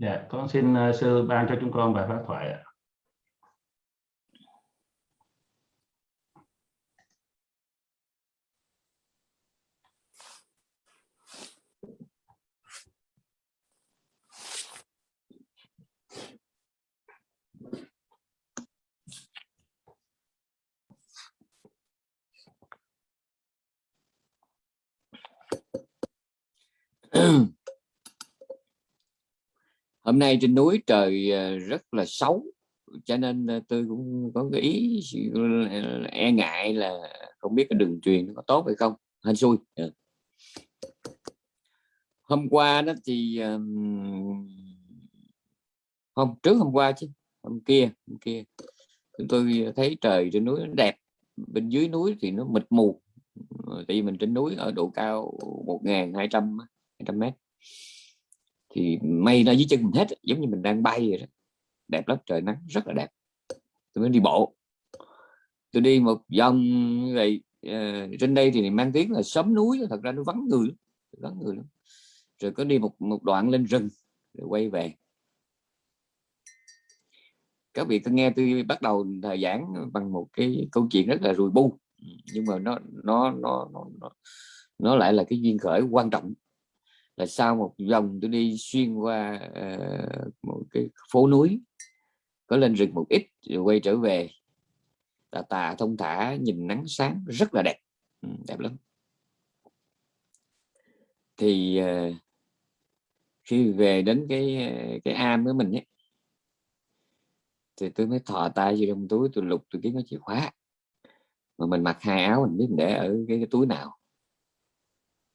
Dạ, con xin uh, sư ban cho chúng con bài phát thoại ạ. hôm nay trên núi trời ờ, rất là xấu, cho nên ờ, tôi cũng có cái ý e ngại là không biết cái đường truyền nó có tốt hay không. Hên xui. Ừ. Hôm qua đó thì hôm trước hôm qua chứ, hôm kia hôm kia, chúng tôi thấy trời trên núi nó đẹp, bên dưới núi thì nó mịt mù. Tại vì mình trên núi ở độ cao 1.200 200 mét thì mây ra dưới chân mình hết giống như mình đang bay vậy đó. Đẹp lắm trời nắng rất là đẹp. Tôi mới đi bộ. Tôi đi một vòng vậy uh, trên đây thì mang tiếng là sớm núi thật ra nó vắng người vắng người lắm. Rồi có đi một một đoạn lên rừng rồi quay về. Các vị tôi nghe tôi bắt đầu thời giảng bằng một cái câu chuyện rất là rùi bu nhưng mà nó nó nó nó, nó lại là cái duyên khởi quan trọng là sau một vòng tôi đi xuyên qua uh, một cái phố núi có lên rừng một ít rồi quay trở về. Tà tà thông thả nhìn nắng sáng rất là đẹp. Ừ, đẹp lắm. Thì uh, khi về đến cái ờ, cái am của mình ấy thì tôi mới thò tay vô trong túi tôi lục tôi kiếm cái chìa khóa. Mà mình mặc hai áo mình biết mình để ở cái, cái túi nào.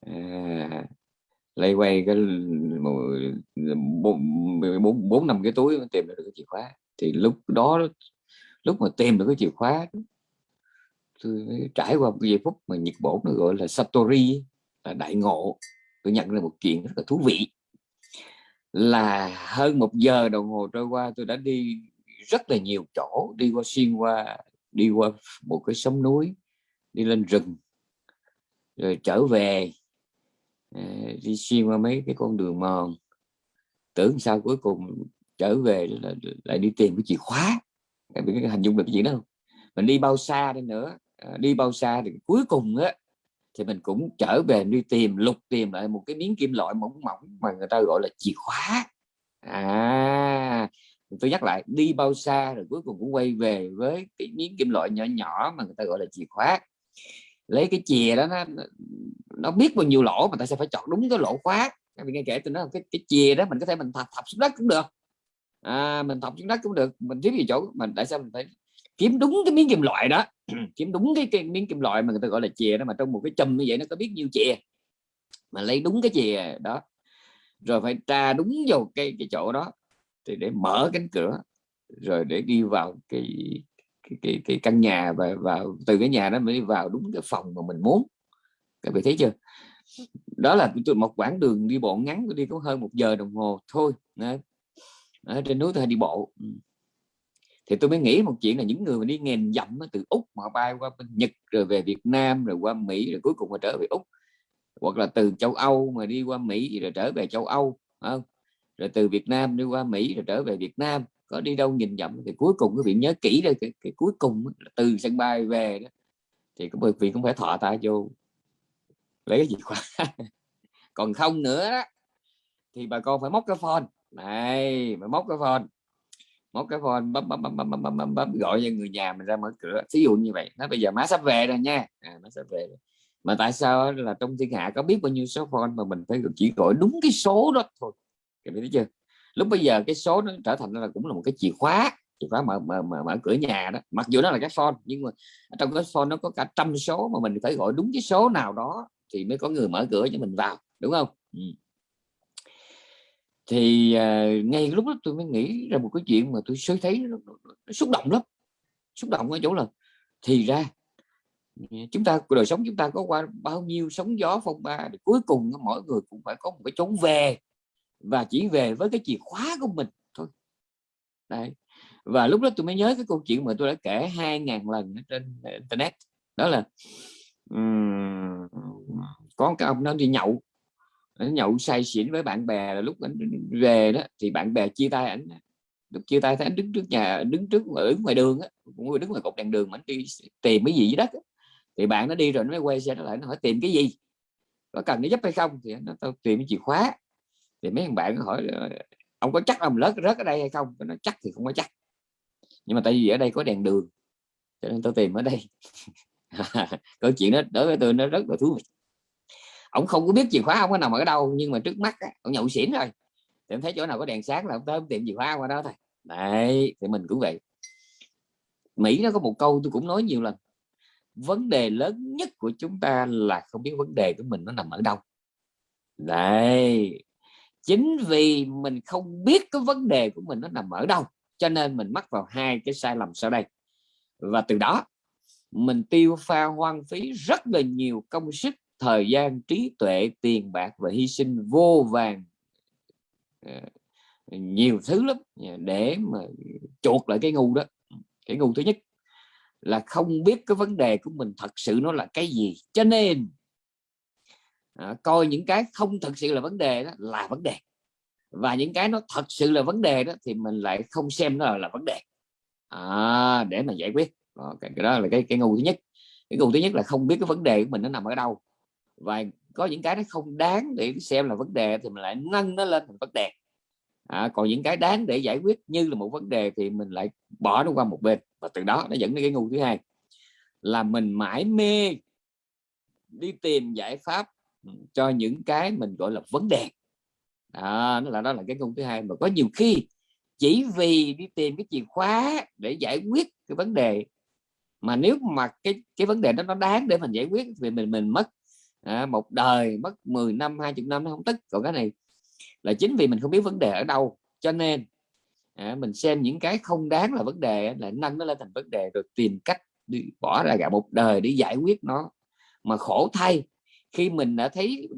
À, lây quay cái bốn bốn năm cái túi tìm được cái chìa khóa. Thì lúc đó, lúc mà tìm được cái chìa khóa, tôi trải qua một giây phút mà nhiệt bổn nó gọi là satori là đại ngộ. Tôi nhận ra một chuyện rất là thú vị, là hơn một giờ đồng hồ trôi qua, tôi đã đi rất là nhiều chỗ, đi qua xuyên qua, đi qua một cái sông núi, đi lên rừng, rồi trở về. Ờ, đi xuyên qua mấy cái con đường mòn tưởng sao cuối cùng trở về là lại đi tìm cái chìa khóa. Các cái hình dung được cái gì đó không? Mình đi bao xa đi nữa ờ, đi bao xa thì cuối cùng á, thì mình cũng trở về đi tìm, lục tìm lại một cái miếng kim loại mỏng mỏng mà người ta gọi là chìa khóa. À tôi nhắc lại, đi bao xa rồi cuối cùng cũng quay về với cái miếng kim loại nhỏ nhỏ mà người ta gọi là chìa khóa lấy cái chìa đó nó nó biết bao nhiêu lỗ mà tại sao phải chọn đúng cái lỗ khóa. Các nghe kể tôi nói cái cái chìa đó mình có thể mình thọc, thọc xuống đất cũng được. À, mình thọc xuống đất cũng được. Mình kiếm gì chỗ mình tại sao mình phải kiếm đúng cái miếng kim loại đó? Kiếm đúng cái, cái miếng kim loại mà người ta gọi là chìa đó mà trong một cái chùm như vậy nó có biết nhiêu chìa. Mà lấy đúng cái chìa đó. Rồi phải tra đúng vào cái cái chỗ đó. Thì để mở cánh cửa rồi để đi vào cái cái, cái, cái căn nhà và vào từ cái nhà đó mới vào đúng cái phòng mà mình muốn. Các vị thấy chưa? Đó là một quãng đường đi bộ ngắn đi có hơn một giờ đồng hồ thôi. Ở trên núi tôi đi bộ. Ừ. Thì tôi mới nghĩ một chuyện là những người mà đi nghèn dặm từ úc mà bay qua bên nhật rồi về việt nam rồi qua mỹ rồi cuối cùng mà trở về úc. Hoặc là từ châu âu mà đi qua mỹ rồi trở về châu âu không? rồi từ việt nam đi qua mỹ rồi trở về việt nam có đi đâu nhìn dặm thì cuối cùng quý vị nhớ kỹ đây cái, cái cuối cùng là từ sân bay về đó. Thì bởi vị cũng phải thọ tay vô lấy cái gì khóa còn không nữa đó, thì bà con phải móc cái phone. Này mà móc cái phone. Móc cái phone bấm bấm bấm bấm bấm bấm, bấm, bấm gọi cho người nhà mình ra mở cửa. Ví dụ như vậy nó bây giờ má sắp về rồi nha. À, má sắp về rồi. mà tại sao là trong thiên hạ có biết bao nhiêu số phone mà mình phải chỉ gọi đúng cái số đó thôi. Các biết chưa? Lúc bây giờ cái số nó trở thành là cũng là một cái chìa khóa chìa khóa mở, mở, mở, mở cửa nhà đó. Mặc dù nó là cái phone nhưng mà trong cái phone nó có cả trăm số mà mình phải gọi đúng cái số nào đó thì mới có người mở cửa cho mình vào đúng không? Ừ. thì uh, ngay lúc đó tôi mới nghĩ ra một cái chuyện mà tôi sớm thấy nó, nó, nó xúc động lắm xúc động ở chỗ là thì ra chúng ta đời sống chúng ta có qua bao nhiêu sóng gió phong ba thì cuối cùng mỗi người cũng phải có một cái chốn về và chỉ về với cái chìa khóa của mình thôi. Đấy. và lúc đó tôi mới nhớ cái câu chuyện mà tôi đã kể hai ngàn lần trên internet. Đó là um, có cái ông nó đi nhậu. Nó nhậu say xỉn với bạn bè là lúc anh về đó thì bạn bè chia tay ảnh. Lúc chia tay thấy anh đứng trước nhà đứng trước ở ngoài đường á cũng đứng ngoài cột đèn đường mà anh đi tìm cái gì dưới đất á. thì bạn nó đi rồi nó mới quay xe nó lại nó hỏi tìm cái gì? Có cần nó giúp hay không? Thì nó tao tìm cái chìa khóa thì mấy thằng bạn hỏi ông có chắc ông rớt rớt ở đây hay không? Nó chắc thì không có chắc. Nhưng mà tại vì ở đây có đèn đường cho nên tôi tìm ở đây. Câu chuyện đó đối với tôi nó rất là thú vị. Ông không có biết chìa khóa ông có nằm ở đâu nhưng mà trước mắt á, ông nhậu xỉn rồi. Thì em thấy chỗ nào có đèn sáng là ông tới tìm chìa khóa qua đó thôi. Đấy thì mình cũng vậy. Mỹ nó có một câu tôi cũng nói nhiều lần. Vấn đề lớn nhất của chúng ta là không biết vấn đề của mình nó nằm ở đâu. Đấy chính vì mình không biết cái vấn đề của mình nó nằm ở đâu, cho nên mình mắc vào hai cái sai lầm sau đây. Và từ đó, mình tiêu pha hoang phí rất là nhiều công sức, thời gian, trí tuệ, tiền bạc và hy sinh vô vàng ờ, nhiều thứ lắm để mà chuột lại cái ngu đó. Cái ngu thứ nhất là không biết cái vấn đề của mình thật sự nó là cái gì. Cho nên à, coi những cái không thật sự là vấn đề đó là vấn đề. Và những cái nó thật sự là vấn đề đó thì mình lại không xem nó là, là vấn đề. À, để mà giải quyết. Đó, cái, đó là cái cái ngu thứ nhất. Cái ngu thứ nhất là không biết cái vấn đề của mình nó nằm ở đâu. Và có những cái nó không đáng để xem là vấn đề thì mình lại nâng nó lên thành vấn đề. À, còn những cái đáng để giải quyết như là một vấn đề thì mình lại bỏ nó qua một bên. Và từ đó nó dẫn đến cái ngu thứ hai. Là mình mãi mê đi tìm giải pháp cho những cái mình gọi là vấn đề. À, nó là đó là cái công thứ hai. Mà có nhiều khi chỉ vì đi tìm cái chìa khóa để giải quyết cái vấn đề mà nếu mà cái cái vấn đề đó nó đáng để mình giải quyết thì mình mình mất à, một đời mất 10 năm 20 năm nó không tức. Còn cái này là chính vì mình không biết vấn đề ở đâu. Cho nên à, mình xem những cái không đáng là vấn đề là nâng nó lên thành vấn đề rồi tìm cách đi bỏ ra cả một đời để giải quyết nó. Mà khổ thay khi mình đã thấy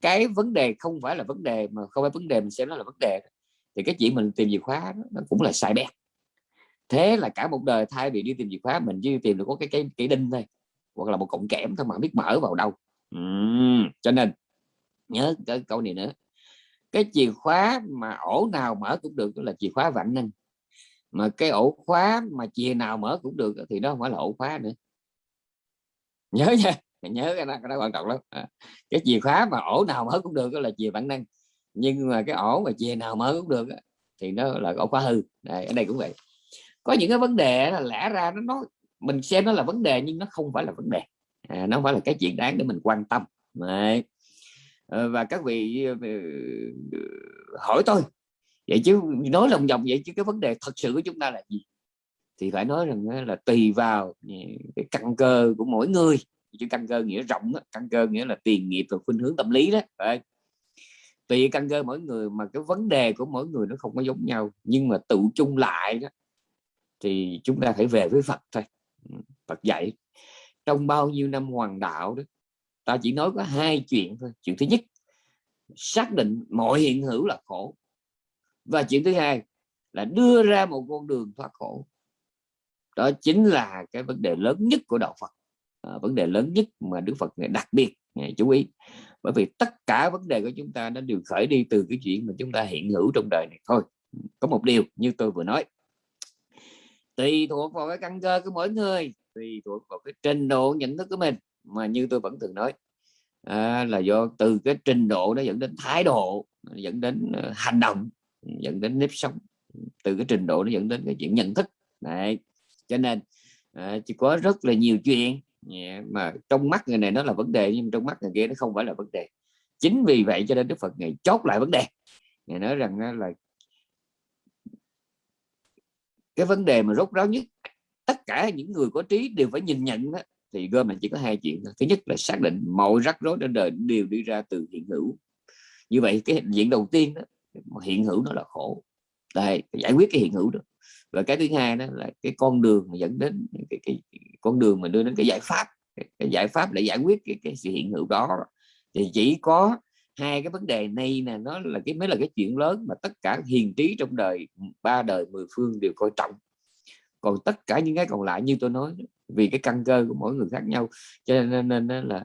cái vấn đề không phải là vấn đề mà không phải vấn đề mình xem nó là vấn đề thì cái chuyện mình tìm chìa khóa đó, nó cũng là sai bét. Thế là cả một đời thay vì đi tìm chìa khóa mình chỉ tìm được có cái cái cái đinh thôi hoặc là một cọng kẽm thôi mà biết mở vào đâu. Uhm, cho nên nhớ cái câu này nữa. Cái chìa khóa mà ổ nào mở cũng được đó là chìa khóa vạn năng. Mà cái ổ khóa mà chìa nào mở cũng được thì đó không phải là ổ khóa nữa. Nhớ nha nhớ cái đó, cái đó quan trọng lắm. À, cái chìa khóa mà ổ nào mở cũng được đó là chìa bản năng. Nhưng mà cái ổ mà chìa nào mở cũng được thì nó là ổ khóa hư. Đây, ở đây cũng vậy. Có những cái vấn đề là lẽ ra nó nó mình xem nó là vấn đề nhưng nó không phải là vấn đề. À, nó không phải là cái chuyện đáng để mình quan tâm. Đấy. Ờ, và các vị ờ, ờ, hỏi tôi. Vậy chứ nói lòng vòng vậy chứ cái vấn đề thật sự của chúng ta là gì? Thì phải nói rằng là tùy vào cái căn cơ của mỗi người chứ căn cơ nghĩa rộng căn cơ nghĩa là tiền nghiệp và khuynh hướng tâm lý đó, Đấy. tùy căn cơ mỗi người mà cái vấn đề của mỗi người nó không có giống nhau, nhưng mà tự chung lại đó, thì chúng ta phải về với Phật thôi. Ừ, Phật dạy, trong bao nhiêu năm hoàng đạo đó, ta chỉ nói có hai chuyện thôi, chuyện thứ nhất, xác định mọi hiện hữu là khổ, và chuyện thứ hai là đưa ra một con đường thoát khổ. Đó chính là cái vấn đề lớn nhất của đạo Phật à, vấn đề lớn nhất mà Đức Phật này đặc biệt này, chú ý. Bởi vì tất cả vấn đề của chúng ta nó đều khởi đi từ cái chuyện mà chúng ta hiện hữu trong đời này thôi. Có một điều như tôi vừa nói. Tùy thuộc vào cái căn cơ của mỗi người tùy thuộc vào cái trình độ nhận thức của mình mà như tôi vẫn thường nói à, là do từ cái trình độ nó dẫn đến thái độ dẫn đến ờ, hành động dẫn đến nếp sống. Từ cái trình độ nó dẫn đến cái chuyện nhận thức. Này, cho nên à, chỉ có rất là nhiều chuyện yeah, mà trong mắt người này nó là vấn đề nhưng trong mắt người kia nó không phải là vấn đề. Chính vì vậy cho nên Đức Phật ngày chốt lại vấn đề. Ngày nói rằng là cái vấn đề mà rốt ráo nhất tất cả những người có trí đều phải nhìn nhận đó, thì gom mình chỉ có hai chuyện thứ nhất là xác định mọi rắc rối trên đời đều đi ra từ hiện hữu. Như vậy cái hiện diện đầu tiên đó, hiện hữu nó là khổ. Đây giải quyết cái hiện hữu đó và cái thứ hai đó là cái con đường mà dẫn đến cái, cái, cái con đường mà đưa đến cái giải pháp cái, cái giải pháp để giải quyết cái, cái sự hiện hữu đó. Thì chỉ có hai cái vấn đề này nè nó là cái mới là cái chuyện lớn mà tất cả hiền trí trong đời ba đời mười phương đều coi trọng. Còn tất cả những cái còn lại như tôi nói vì cái căn cơ của mỗi người khác nhau cho nên, nên, nên là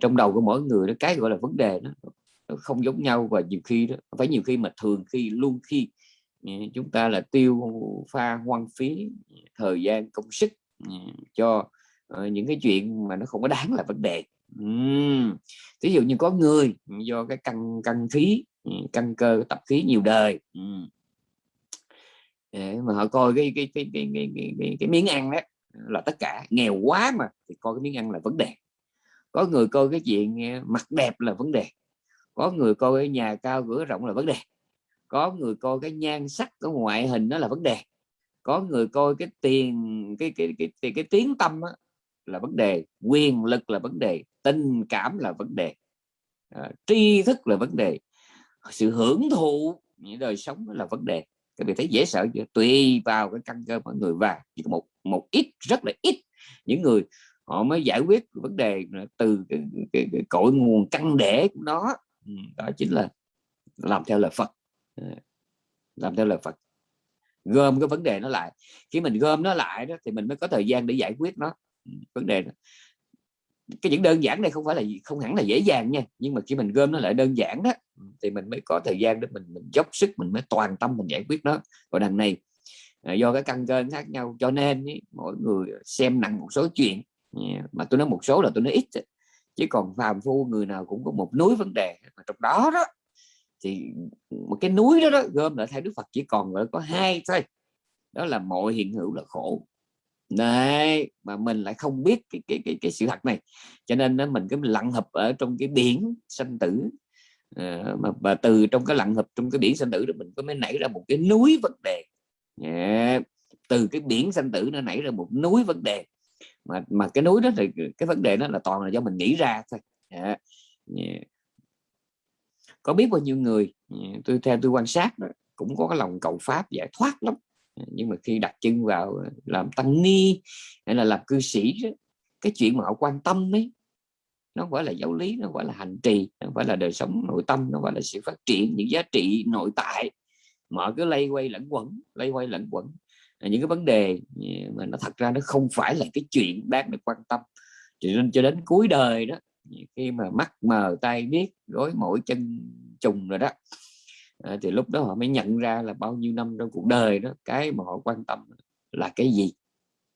trong đầu của mỗi người nó cái gọi là vấn đề đó nó không giống nhau và nhiều khi đó phải nhiều khi mà thường khi luôn khi Ờ, chúng ta là tiêu pha hoang phí ờ, thời gian công sức ờ, cho những cái chuyện mà nó không có đáng là vấn đề uhm. ví dụ như có người do cái căng căng khí căng cơ tập khí nhiều đời uhm. để mà họ coi cái cái cái cái cái, cái, cái, cái miếng ăn đó là tất cả nghèo quá mà thì coi cái miếng ăn là vấn đề có người coi cái chuyện mặt đẹp là vấn đề có người coi cái nhà cao cửa rộng là vấn đề có người coi cái nhan sắc cái ngoại hình đó là vấn đề. Có người coi cái tiền cái cái cái cái, cái tiếng tâm đó, là vấn đề. Quyền lực là vấn đề tình cảm là vấn đề à, tri thức là vấn đề. Sự hưởng thụ những đời sống là vấn đề. Các vị thấy dễ sợ chưa? Tùy vào cái căn cơ mọi người và chỉ có một một ít rất là ít những người họ mới giải quyết vấn đề từ cái, cái, cái cội nguồn căn để của nó. Ừ, đó chính là làm theo lời Phật làm theo lời Phật. Gom cái vấn đề nó lại. Khi mình gom nó lại đó thì mình mới có thời gian để giải quyết nó. Ừ, vấn đề đó. cái những đơn giản này không phải là không hẳn là dễ dàng nha. Nhưng mà khi mình gom nó lại đơn giản đó ừ, thì mình mới có thời gian để mình mình dốc sức mình mới toàn tâm mình giải quyết nó. Còn đằng này à, do cái căn cơ khác nhau cho nên ý, mỗi người xem nặng một số chuyện. Mà tôi nói một số là tôi nói ít chứ còn phàm phu người nào cũng có một núi vấn đề mà trong đó đó thì một cái núi đó, đó gom lại theo Đức Phật chỉ còn là có hai thôi. Đó là mọi hiện hữu là khổ. Này mà mình lại không biết cái cái cái, cái sự thật này. Cho nên nó mình cứ lặng hợp ở trong cái biển sanh tử. À, mà mà từ trong cái lặng hợp trong cái biển sanh tử đó mình có mới nảy ra một cái núi vấn đề. Yeah. từ cái biển sanh tử nó nảy ra một núi vấn đề. Mà mà cái núi đó thì cái vấn đề đó là toàn là do mình nghĩ ra thôi. Yeah. Yeah có biết bao nhiêu người ừ, tôi theo tôi quan sát đó, cũng có cái lòng cầu pháp giải thoát lắm. Ừ, nhưng mà khi đặt chân vào ờ, làm tăng ni hay là làm cư sĩ đó, cái chuyện mà họ quan tâm ấy nó phải là giáo lý nó phải là hành trì nó phải là đời sống nội tâm nó phải là sự phát triển những giá trị nội tại. Mà cứ lây quay lẫn quẩn lây quay lẫn quẩn. Những cái vấn đề ừ, mà nó thật ra nó không phải là cái chuyện đáng được quan tâm. Cho nên cho đến cuối đời đó khi mà mắt mờ tay biết gối mỗi chân trùng rồi đó à, thì lúc đó họ mới nhận ra là bao nhiêu năm trong cuộc đời đó cái mà họ quan tâm là cái gì.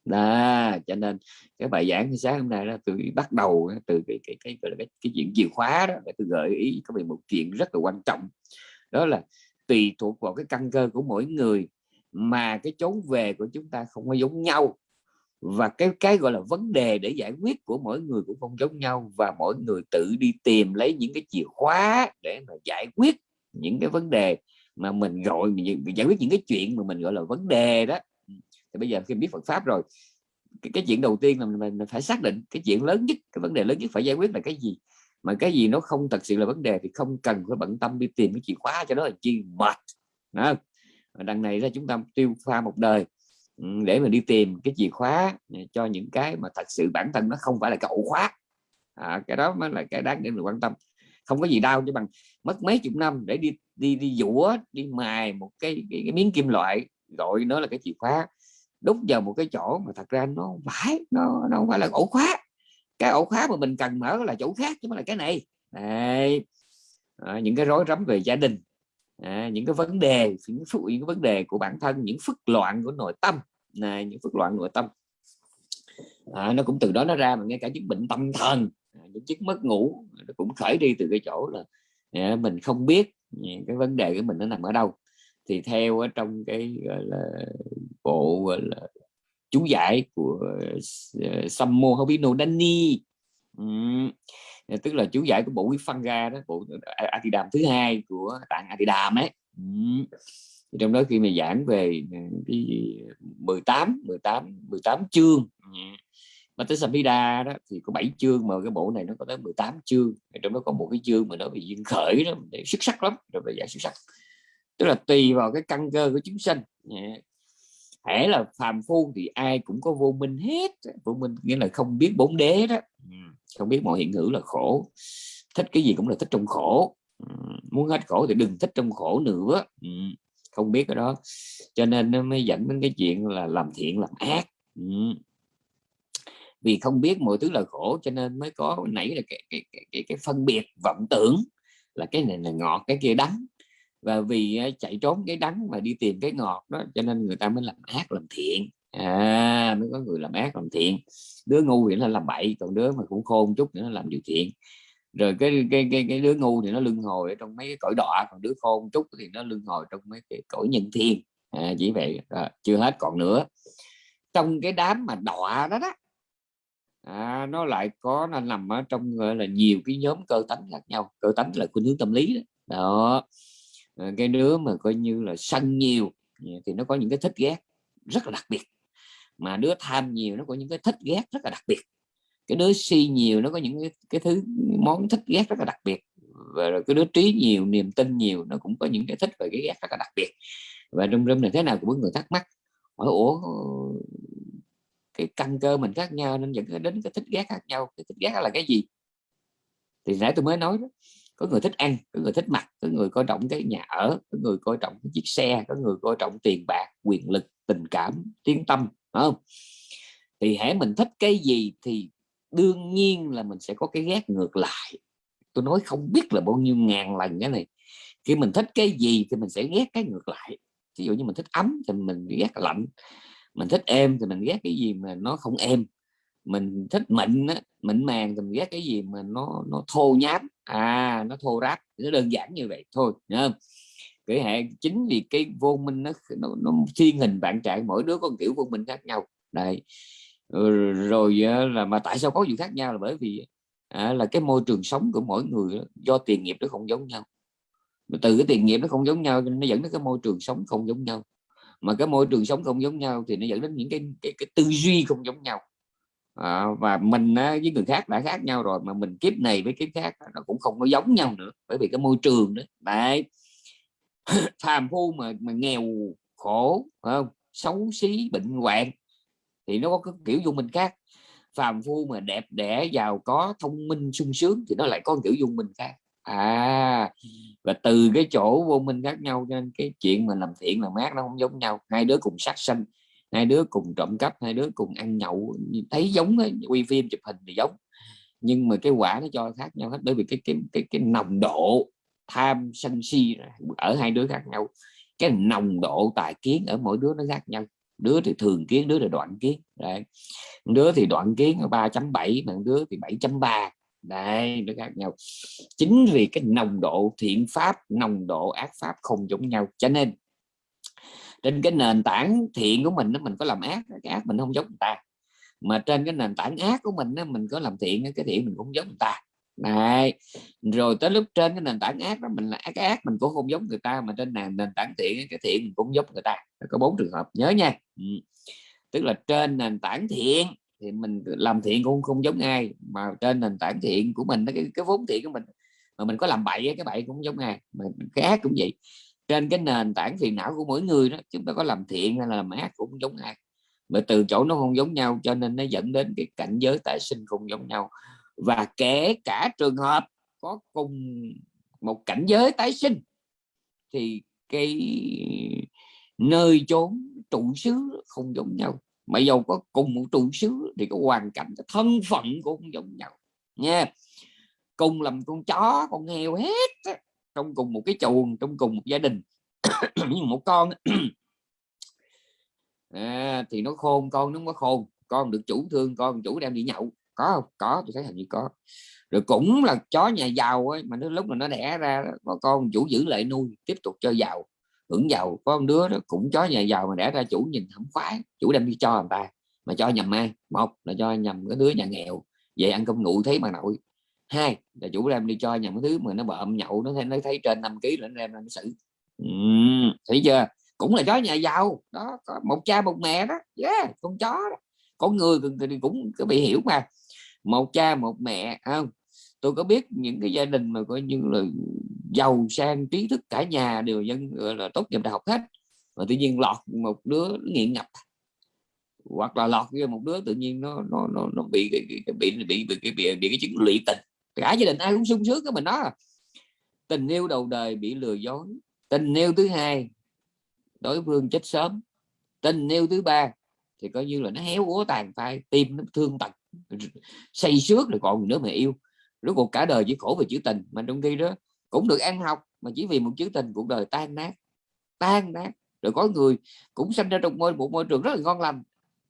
Đó cho nên cái bài giảng sáng hôm nay đó tôi bắt đầu từ cái cái cái cái, cái, cái chuyện chìa khóa đó để tôi gợi ý có về một chuyện rất là quan trọng. Đó là tùy thuộc vào cái căn cơ của mỗi người mà cái chốn về của chúng ta không có giống nhau và cái cái gọi là vấn đề để giải quyết của mỗi người cũng không giống nhau và mỗi người tự đi tìm lấy những cái chìa khóa để mà giải quyết những cái vấn đề mà mình gọi mình giải quyết những cái chuyện mà mình gọi là vấn đề đó. Ừ. Thì bây giờ khi biết Phật pháp rồi cái, cái chuyện đầu tiên là mình, mình phải xác định cái chuyện lớn nhất cái vấn đề lớn nhất phải giải quyết là cái gì. Mà cái gì nó không thật sự là vấn đề thì không cần phải bận tâm đi tìm cái chìa khóa cho nó là chi mệt. Đó. đằng này ra chúng ta tiêu pha một đời. Ừ, để mà đi tìm cái chìa khóa à, cho những cái mà thật sự bản thân nó không phải là cái ổ khóa. À, cái đó mới là cái đáng để mình quan tâm. Không có gì đau chứ bằng mất mấy chục năm để đi đi đi dũa đi mài một cái, cái, cái miếng kim loại gọi nó là cái chìa khóa đúc vào một cái chỗ mà thật ra nó phải nó nó không phải là ổ khóa. Cái ổ khóa mà mình cần mở là chỗ khác chứ không là cái này. Đấy. À, những cái rối rắm về gia đình. À, những cái vấn đề những, những cái vấn đề của bản thân những phức loạn của nội tâm này những phức loạn nội tâm. À, nó cũng từ đó nó ra mà ngay cả những bệnh tâm thần à, những chứng mất ngủ à, nó cũng khởi đi từ cái chỗ là à, mình không biết à, cái vấn đề của mình nó nằm ở đâu. Thì theo ở trong cái gọi là bộ gọi là chú giải của uh, Sammo Hobino Dani. Uhm, tức là chú giải của bộ Quý Phân ra đó bộ Atidam thứ hai của tạng Atidam ấy. Uhm trong đó khi mà giảng về ờ, cái 18 18 18 chương mà tới Samhita đó thì có 7 chương mà cái bộ này nó có tới 18 chương. Trong đó có một cái chương mà nó bị duyên khởi đó xuất sắc lắm rồi về giải xuất sắc. Tức là tùy vào cái căn cơ của chúng sanh hễ là phàm phu thì ai cũng có vô minh hết, vô minh nghĩa là không biết bốn đế đó. Ừ, không biết mọi hiện hữu là khổ. Thích cái gì cũng là thích trong khổ. Ừ, muốn hết khổ thì đừng thích trong khổ nữa. Ừ không biết cái đó. Cho nên nó mới dẫn đến cái chuyện là làm thiện làm ác. Ừ. Vì không biết mọi thứ là khổ cho nên mới có nảy là cái, cái, cái, cái, cái phân biệt vọng tưởng là cái này là ngọt cái kia đắng. Và vì à, chạy trốn cái đắng mà đi tìm cái ngọt đó cho nên người ta mới làm ác làm thiện. À mới có người làm ác làm thiện. Đứa ngu thì nó làm bậy còn đứa mà cũng khôn chút nữa nó làm điều thiện rồi cái cái cái cái đứa ngu thì nó lưng hồi ở trong mấy cái cõi đọa còn đứa khôn chút thì nó lưng hồi trong mấy cái cõi nhân thiên. À, chỉ vậy à, chưa hết còn nữa. Trong cái đám mà đọa đó đó à, nó lại có nó nằm ở trong gọi là nhiều cái nhóm cơ tánh khác nhau. Cơ tánh là khuynh hướng tâm lý đó, đó. À, cái đứa mà coi như là sân nhiều thì nó có những cái thích ghét rất là đặc biệt. Mà đứa tham nhiều nó có những cái thích ghét rất là đặc biệt cái đứa si nhiều nó có những cái, cái thứ món thích ghét rất là đặc biệt. Và rồi cái đứa trí nhiều niềm tin nhiều nó cũng có những cái thích và cái ghét rất là đặc biệt. Và rung râm này thế nào cũng có người thắc mắc. Hỏi ủa cái căn cơ mình khác nhau nên dẫn đến cái thích ghét khác nhau cái thích ghét là cái gì? Thì nãy tôi mới nói đó có người thích ăn có người thích mặc có người coi trọng cái nhà ở có người coi trọng cái chiếc xe có người coi trọng tiền bạc quyền lực tình cảm tiếng tâm không? Thì hãy mình thích cái gì thì đương nhiên là mình sẽ có cái ghét ngược lại. Tôi nói không biết là bao nhiêu ngàn lần cái này. Khi mình thích cái gì thì mình sẽ ghét cái ngược lại. Ví dụ như mình thích ấm thì mình ghét lạnh. Mình thích êm thì mình ghét cái gì mà nó không êm. Mình thích mịn á, mịn màng thì mình ghét cái gì mà nó nó thô nhám, à nó thô ráp. Nó đơn giản như vậy. Thôi không? cái hệ chính vì cái vô minh nó nó, nó thiên hình bạn trạng mỗi đứa có kiểu vô minh khác nhau. Đây Ừ, rồi à, là mà tại sao có gì khác nhau là bởi vì à, là cái môi trường sống của mỗi người do tiền nghiệp nó không giống nhau. Từ cái tiền nghiệp nó không giống nhau nó dẫn đến cái môi trường sống không giống nhau. Mà cái môi trường sống không giống nhau thì nó dẫn đến những cái cái, cái tư duy không giống nhau. À, và mình á, với người khác đã khác nhau rồi mà mình kiếp này với kiếp khác nó cũng không có giống nhau nữa bởi vì cái môi trường đó đấy. Phàm phu mà mà nghèo khổ không? Xấu xí bệnh hoạn thì nó có cái kiểu dung minh khác. Phàm phu mà đẹp đẽ giàu có thông minh sung sướng thì nó lại có kiểu dung minh khác. À và từ cái chỗ vô minh khác nhau nên cái chuyện mà làm thiện làm ác nó không giống nhau. Hai đứa cùng sát sanh hai đứa cùng trộm cắp hai đứa cùng ăn nhậu thấy giống ấy, quay phim chụp hình thì giống. Nhưng mà cái quả nó cho khác nhau hết bởi vì cái cái cái cái nồng độ tham sân si ở hai đứa khác nhau. Cái nồng độ tài kiến ở mỗi đứa nó khác nhau đứa thì thường kiến, đứa là đoạn kiến. Đấy. Đứa thì đoạn kiến 3.7 mà đứa thì 7.3 đây nó khác nhau. Chính vì cái nồng độ thiện pháp, nồng độ ác pháp không giống nhau. Cho nên, trên cái nền tảng thiện của mình mình có làm ác, cái ác mình không giống người ta. Mà trên cái nền tảng ác của mình mình có làm thiện cái thiện mình cũng giống người ta. Đấy. rồi tới lúc trên cái nền tảng ác đó mình là ác ác mình cũng không giống người ta mà trên nền nền tảng thiện cái thiện mình cũng giống người ta. Có bốn trường hợp nhớ nha. Ừ. tức là trên nền tảng thiện thì mình làm thiện cũng không giống ai mà trên nền tảng thiện của mình cái, cái vốn thiện của mình mà mình có làm bậy cái bậy cũng giống ai mà cái ác cũng vậy. Trên cái nền tảng phiền não của mỗi người đó chúng ta có làm thiện hay là làm ác cũng giống ai. Mà từ chỗ nó không giống nhau cho nên nó dẫn đến cái cảnh giới tái sinh không giống nhau và kể cả trường hợp có cùng một cảnh giới tái sinh thì cái nơi chốn trụ xứ không giống nhau. Mà dầu có cùng một trụ xứ thì có hoàn cảnh cái thân phận cũng không giống nhau nha. Cùng làm con chó con heo hết trong cùng một cái chuồng trong cùng một gia đình. Nhưng một con à, thì nó khôn con nó có khôn. Con được chủ thương con chủ đem đi nhậu có không? Có tôi thấy hình như có. Rồi cũng là chó nhà giàu ấy, mà nó lúc mà nó đẻ ra có con chủ giữ lại nuôi tiếp tục cho giàu hưởng giàu. Có con đứa đó cũng chó nhà giàu mà đẻ ra chủ nhìn không khoái chủ đem đi cho người ta mà cho nhầm ai? Một là cho nhầm cái đứa nhà nghèo về ăn cơm nguội thấy bà nội. Hai là chủ đem đi cho nhầm cái thứ mà nó bợm nhậu nó thấy nó thấy trên 5 kg nó đem nó xử. Ừ, thấy chưa? Cũng là chó nhà giàu. Đó có một cha một mẹ đó. Yeah, con chó đó. con người cũng có bị hiểu mà một cha một mẹ không? Tôi có biết những cái gia đình mà coi như là giàu sang trí thức cả nhà đều dân là tốt nghiệp đại học hết. Mà tự nhiên lọt một đứa nghiện ngập. Hoặc là lọt ra một đứa tự nhiên nó nó nó, nó bị bị bị bị bị bị, bị, bị cái chứng lụy tình. Cả gia đình ai cũng sung sướng cái mình đó. Tình yêu đầu đời bị lừa dối. Tình yêu thứ hai đối phương chết sớm. Tình yêu thứ ba thì coi như là nó héo úa tàn phai tim nó thương tật say xước rồi còn nữa mà yêu. Rốt cuộc cả đời chỉ khổ về chữ tình mà trong khi đó cũng được ăn học mà chỉ vì một chữ tình cuộc đời tan nát tan nát. Rồi có người cũng sinh ra trong môi một môi trường rất là ngon lành.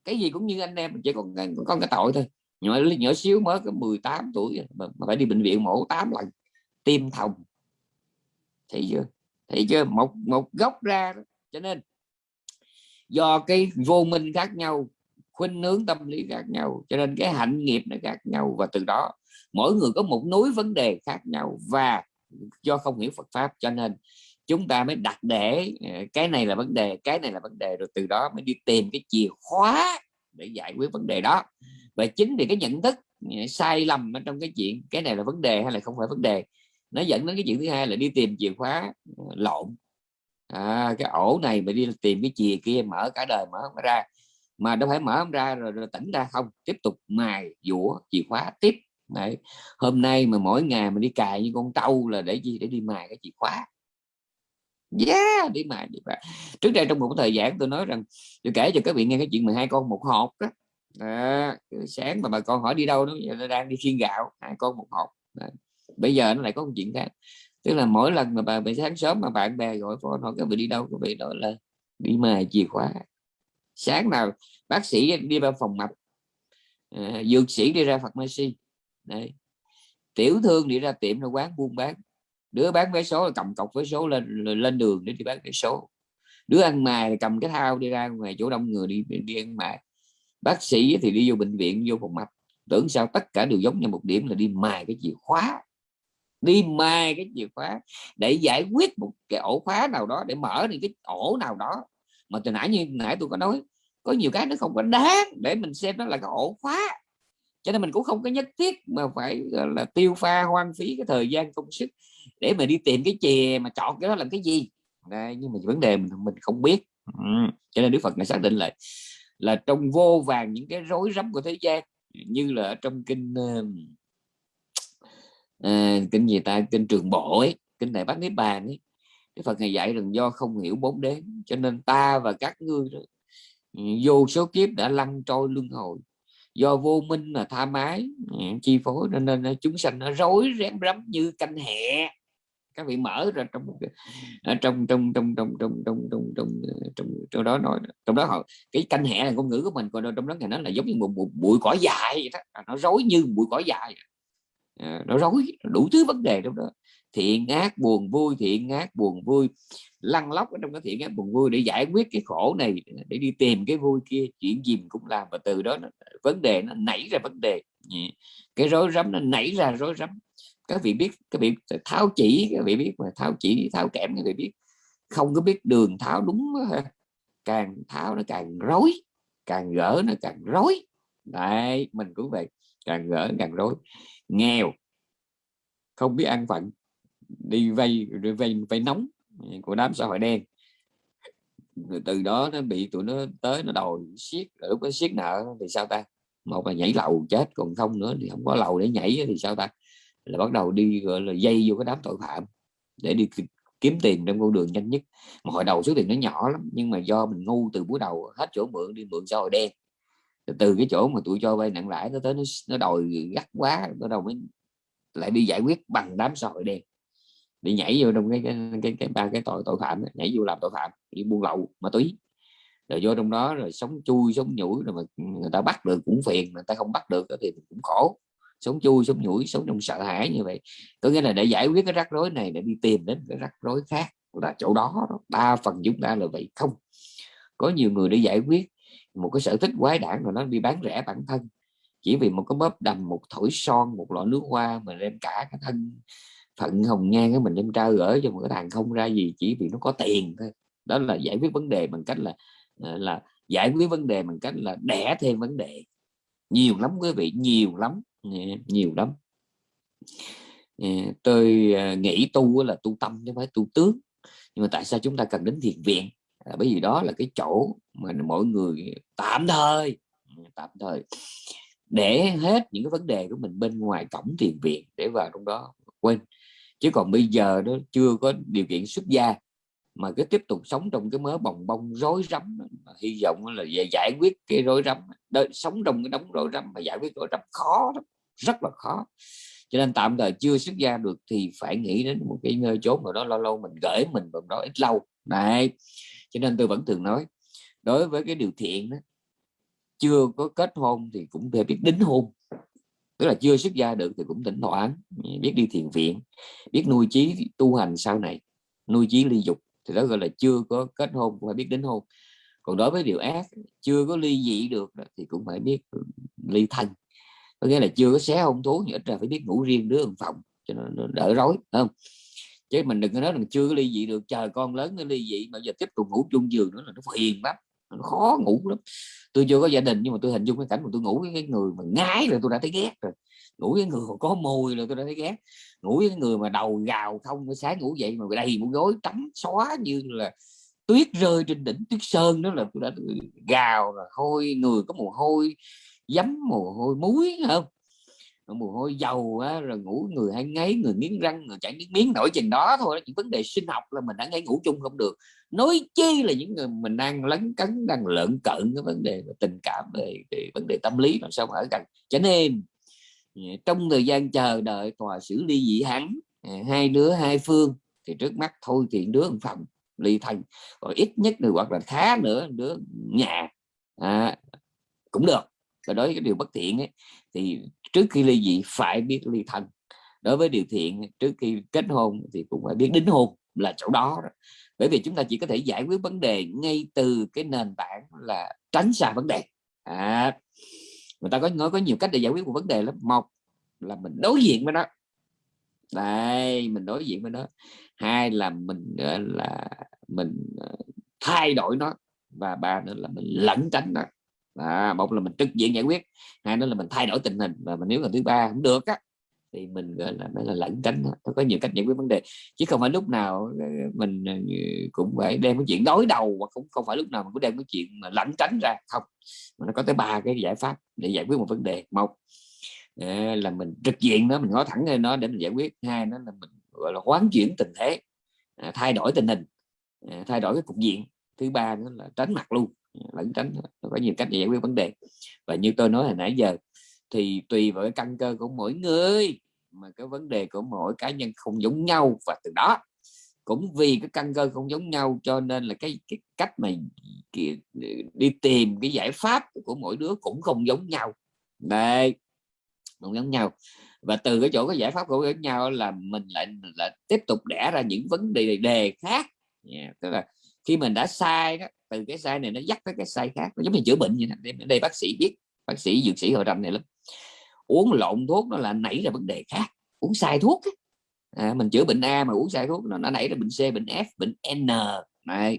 Cái gì cũng như anh em chỉ còn con cái tội thôi. Nhỏ nhỏ xíu mới có 18 tuổi mà, mà phải đi bệnh viện mổ 8 lần tim thòng. Thấy chưa? Thấy chưa? Một một gốc ra đó. cho nên do cái vô minh khác nhau khuynh hướng tâm lý khác nhau cho nên cái hạnh nghiệp nó khác nhau. Và từ đó mỗi người có một núi vấn đề khác nhau và do không hiểu Phật pháp cho nên chúng ta mới đặt để ờ, cái này là vấn đề cái này là vấn đề rồi từ đó mới đi tìm cái chìa khóa để giải quyết vấn đề đó. Và chính vì cái nhận thức ờ, sai lầm ở trong cái chuyện cái này là vấn đề hay là không phải vấn đề nó dẫn đến cái chuyện thứ hai là đi tìm chìa khóa ờ, lộn. À, cái ổ này mà đi tìm cái chìa kia mở cả đời mở không ra mà đâu phải mở không ra rồi, rồi tỉnh ra không tiếp tục mài dũa chìa khóa tiếp Đấy. hôm nay mà mỗi ngày mình đi cài như con trâu là để gì để đi mài cái chìa khóa yeah đi mài đi mài. trước đây trong một thời gian tôi nói rằng tôi kể cho các vị nghe cái chuyện 12 con một hộp đó à, sáng mà bà con hỏi đi đâu nó giờ nó đang đi khiên gạo hai con một hộp Đấy. bây giờ nó lại có một chuyện khác tức là mỗi lần mà bà, bị sáng sớm mà bạn bè gọi phone hỏi các vị đi đâu các vị nói là đi mài chìa khóa sáng nào bác sĩ đi vào phòng mạch à, dược sĩ đi ra phật pharmacy Đấy. tiểu thương đi ra tiệm là quán buôn bán. Đứa bán vé số là cầm cọc vé số lên lên đường để đi bán vé số. Đứa ăn mài cầm cái thao đi ra ngoài chỗ đông người đi đi ăn mài. Bác sĩ thì đi vô bệnh viện vô phòng mạch. Tưởng sao tất cả đều giống nhau một điểm là đi mài cái chìa khóa. Đi mài cái chìa khóa để giải quyết một cái ổ khóa nào đó để mở những cái ổ nào đó mà từ nãy như nãy tôi có nói có nhiều cái nó không có đáng để mình xem nó là cái ổ khóa. Cho nên mình cũng không có nhất thiết mà phải là tiêu pha hoang phí cái thời gian công sức để mà đi tìm cái chè mà chọn cái đó làm cái gì. Đây, nhưng mà vấn đề mình mình không biết. Ừ. cho nên Đức Phật này xác định lại là trong vô vàng những cái rối rắm của thế gian như là trong kinh uh, kinh gì ta? Kinh trường bộ ấy kinh đại bát niết bàn ấy Đức Phật ngày dạy rằng do không hiểu bốn đế cho nên ta và các ngươi vô số kiếp đã lăn trôi luân hồi. Do vô minh là tha mái ừ, chi phối nên, nên chúng sanh nó rối rém rắm như canh hẹ. Các vị mở ra trong ở trong trong trong trong trong trong trong trong ờ, trong trong đó nói trong đó họ cái canh hẹ là ngôn ngữ của mình còn trong đó ngày nó là giống như một, một bụi cỏ dài vậy đó. À, nó rối như bụi cỏ dài. À, nó rối đủ thứ vấn đề trong đó thiện ác buồn vui thiện ác buồn vui. Lăn lóc ở trong cái thiện ác buồn vui để giải quyết cái khổ này để đi tìm cái vui kia. Chuyện gì mình cũng làm và từ đó nó, vấn đề nó nảy ra vấn đề. Cái rối rắm nó nảy ra rối rắm. Các vị biết các vị tháo chỉ các vị biết mà tháo chỉ tháo kẽm các vị biết. Không có biết đường tháo đúng càng tháo nó càng rối càng gỡ nó càng rối. Đấy mình cũng vậy càng gỡ càng rối. Nghèo không biết ăn phận đi vay vay vay nóng của đám xã hội đen. Rồi từ đó nó bị tụi nó tới nó đòi siết lúc nó siết nợ thì sao ta? Một là nhảy lầu chết còn không nữa thì không có lầu để nhảy thì sao ta? Là bắt đầu đi gọi là dây vô cái đám tội phạm để đi kiếm tiền trong con đường nhanh nhất. Mà hồi đầu số tiền nó nhỏ lắm nhưng mà do mình ngu từ buổi đầu hết chỗ mượn đi mượn xã hội đen. Từ cái chỗ mà tụi cho vay nặng lãi nó tới nó, nó đòi gắt quá bắt đầu mới lại đi giải quyết bằng đám xã hội đen đi nhảy vô trong cái cái cái, cái ba cái tội tội phạm nhảy vô làm tội phạm đi buôn lậu ma túy. Rồi vô trong đó rồi sống chui sống nhủi rồi mà người ta bắt được cũng phiền người ta không bắt được thì cũng khổ. Sống chui sống nhủi sống trong sợ hãi như vậy. Có nghĩa là để giải quyết cái rắc rối này để đi tìm đến cái rắc rối khác là chỗ đó, đó đa phần chúng ta là vậy. Không. Có nhiều người để giải quyết một cái sở thích quái đản rồi nó đi bán rẻ bản thân. Chỉ vì một cái bóp đầm một thổi son một lọ nước hoa mà đem cả cái thân phận hồng nhan cái mình đem trao gửi cho một cái thằng không ra gì chỉ vì nó có tiền thôi. Đó là giải quyết vấn đề bằng cách là ờ, là giải quyết vấn đề bằng cách là đẻ thêm vấn đề. Nhiều lắm quý vị nhiều lắm nhiều lắm. Ờ, tôi ờ, nghĩ tu là tu tâm chứ không phải tu tướng. Nhưng mà tại sao chúng ta cần đến thiền viện? À, bởi vì đó là cái chỗ mà mọi người tạm thời tạm thời để hết những cái vấn đề của mình bên ngoài cổng thiền viện để vào trong đó quên chứ còn bây giờ nó chưa có điều kiện xuất gia mà cứ tiếp tục sống trong cái mớ bồng bông rối rắm hy vọng là về giải quyết cái rối rắm đó, sống trong cái đống rối rắm mà giải quyết rối rắm khó lắm rất là khó. Cho nên tạm thời chưa xuất gia được thì phải nghĩ đến một cái nơi chốn nào đó lâu lâu mình gửi mình vào đó ít lâu. Này cho nên tôi vẫn thường nói đối với cái điều thiện đó, chưa có kết hôn thì cũng phải biết đính hôn tức là chưa xuất gia được thì cũng tỉnh thoảng biết đi thiền viện biết nuôi trí tu hành sau này nuôi trí ly dục. Thì đó gọi là chưa có kết hôn cũng phải biết đến hôn. Còn đối với điều ác chưa có ly dị được thì cũng phải biết ly thân có nghĩa là chưa có xé hôn thú nhưng ít ra phải biết ngủ riêng đứa ở phòng cho nó, nó đỡ rối không? Chứ mình đừng có nói là chưa có ly dị được chờ con lớn nó ly dị mà giờ tiếp tục ngủ chung giường nữa là nó phiền lắm nó khó ngủ lắm. Tôi chưa có gia đình nhưng mà tôi hình dung cái cảnh mà tôi ngủ với cái người mà ngái rồi tôi đã thấy ghét rồi. Ngủ với người mà có mùi rồi tôi đã thấy ghét. Ngủ với người mà đầu gào không sáng ngủ dậy mà đầy một gối trắng xóa như là tuyết rơi trên đỉnh tuyết sơn đó là tôi đã gào là hôi người có mồ hôi giấm mồ hôi muối không? Mồ hôi dầu á, rồi ngủ người hay ngáy người miếng răng người chảy miếng miếng nổi chừng đó thôi. Những vấn đề sinh học là mình đã ngay ngủ chung không được nói chi là những người mình đang lấn cấn đang lợn cận cái vấn đề tình cảm về, về vấn đề tâm lý làm sao mà ở gần. Cho nên à, trong thời gian chờ đợi tòa xử ly dị hắn à, hai đứa hai phương thì trước mắt thôi thì đứa phòng ly thân. Rồi ít nhất người hoặc là khá nữa đứa nhà à, cũng được. Và đối với cái điều bất thiện ấy, thì trước khi ly dị phải biết ly thân. Đối với điều thiện trước khi kết hôn thì cũng phải biết đính hôn là chỗ đó bởi vì chúng ta chỉ có thể giải quyết vấn đề ngay từ cái nền tảng là tránh xa vấn đề. À, người ta có nói có nhiều cách để giải quyết một vấn đề lắm. Một là mình đối diện với nó. Đây mình đối diện với nó. Hai là mình ờ, là mình ờ, thay đổi nó. Và ba nữa là mình lẩn tránh nó. À, một là mình trực diện giải quyết. Hai nữa là mình thay đổi tình hình. Và mình nếu là thứ ba không được á thì mình, gọi là mới là lẩn tránh nó có nhiều cách giải quyết vấn đề. Chứ không phải lúc nào ờ, mình ờ, cũng phải đem cái chuyện đối đầu, hoặc cũng không phải lúc nào mình cũng đem cái chuyện mà lẩn tránh ra. Không, mà nó có tới ba cái giải pháp để giải quyết một vấn đề. Một ờ, là mình trực diện nó, mình nói thẳng lên nó để mình giải quyết. Hai nó là mình, gọi là hoán chuyển tình thế à, thay đổi tình hình à, thay đổi cái cục diện. Thứ ba nữa là tránh mặt luôn, lẩn tránh có nhiều cách để giải quyết vấn đề. Và như tôi nói hồi nãy giờ thì tùy vào cái căn cơ của mỗi người mà cái vấn đề của mỗi cá nhân không giống nhau và từ đó cũng vì cái căn cơ không giống nhau cho nên là cái, cái cách mà đi tìm cái giải pháp của mỗi đứa cũng không giống nhau. Đây không giống nhau. Và từ cái chỗ cái giải pháp của giống nhau là mình lại lại tiếp tục đẻ ra những vấn đề đề khác. Yeah. tức là khi mình đã sai đó từ cái sai này nó dắt tới cái sai khác nó giống như chữa bệnh vậy đây bác sĩ biết bác sĩ dược sĩ hồi rành này lắm uống lộn thuốc nó là nảy ra vấn đề khác. Uống sai thuốc ấy. À, mình chữa bệnh A mà uống sai thuốc nó, nó nảy ra bệnh C bệnh F bệnh N. Này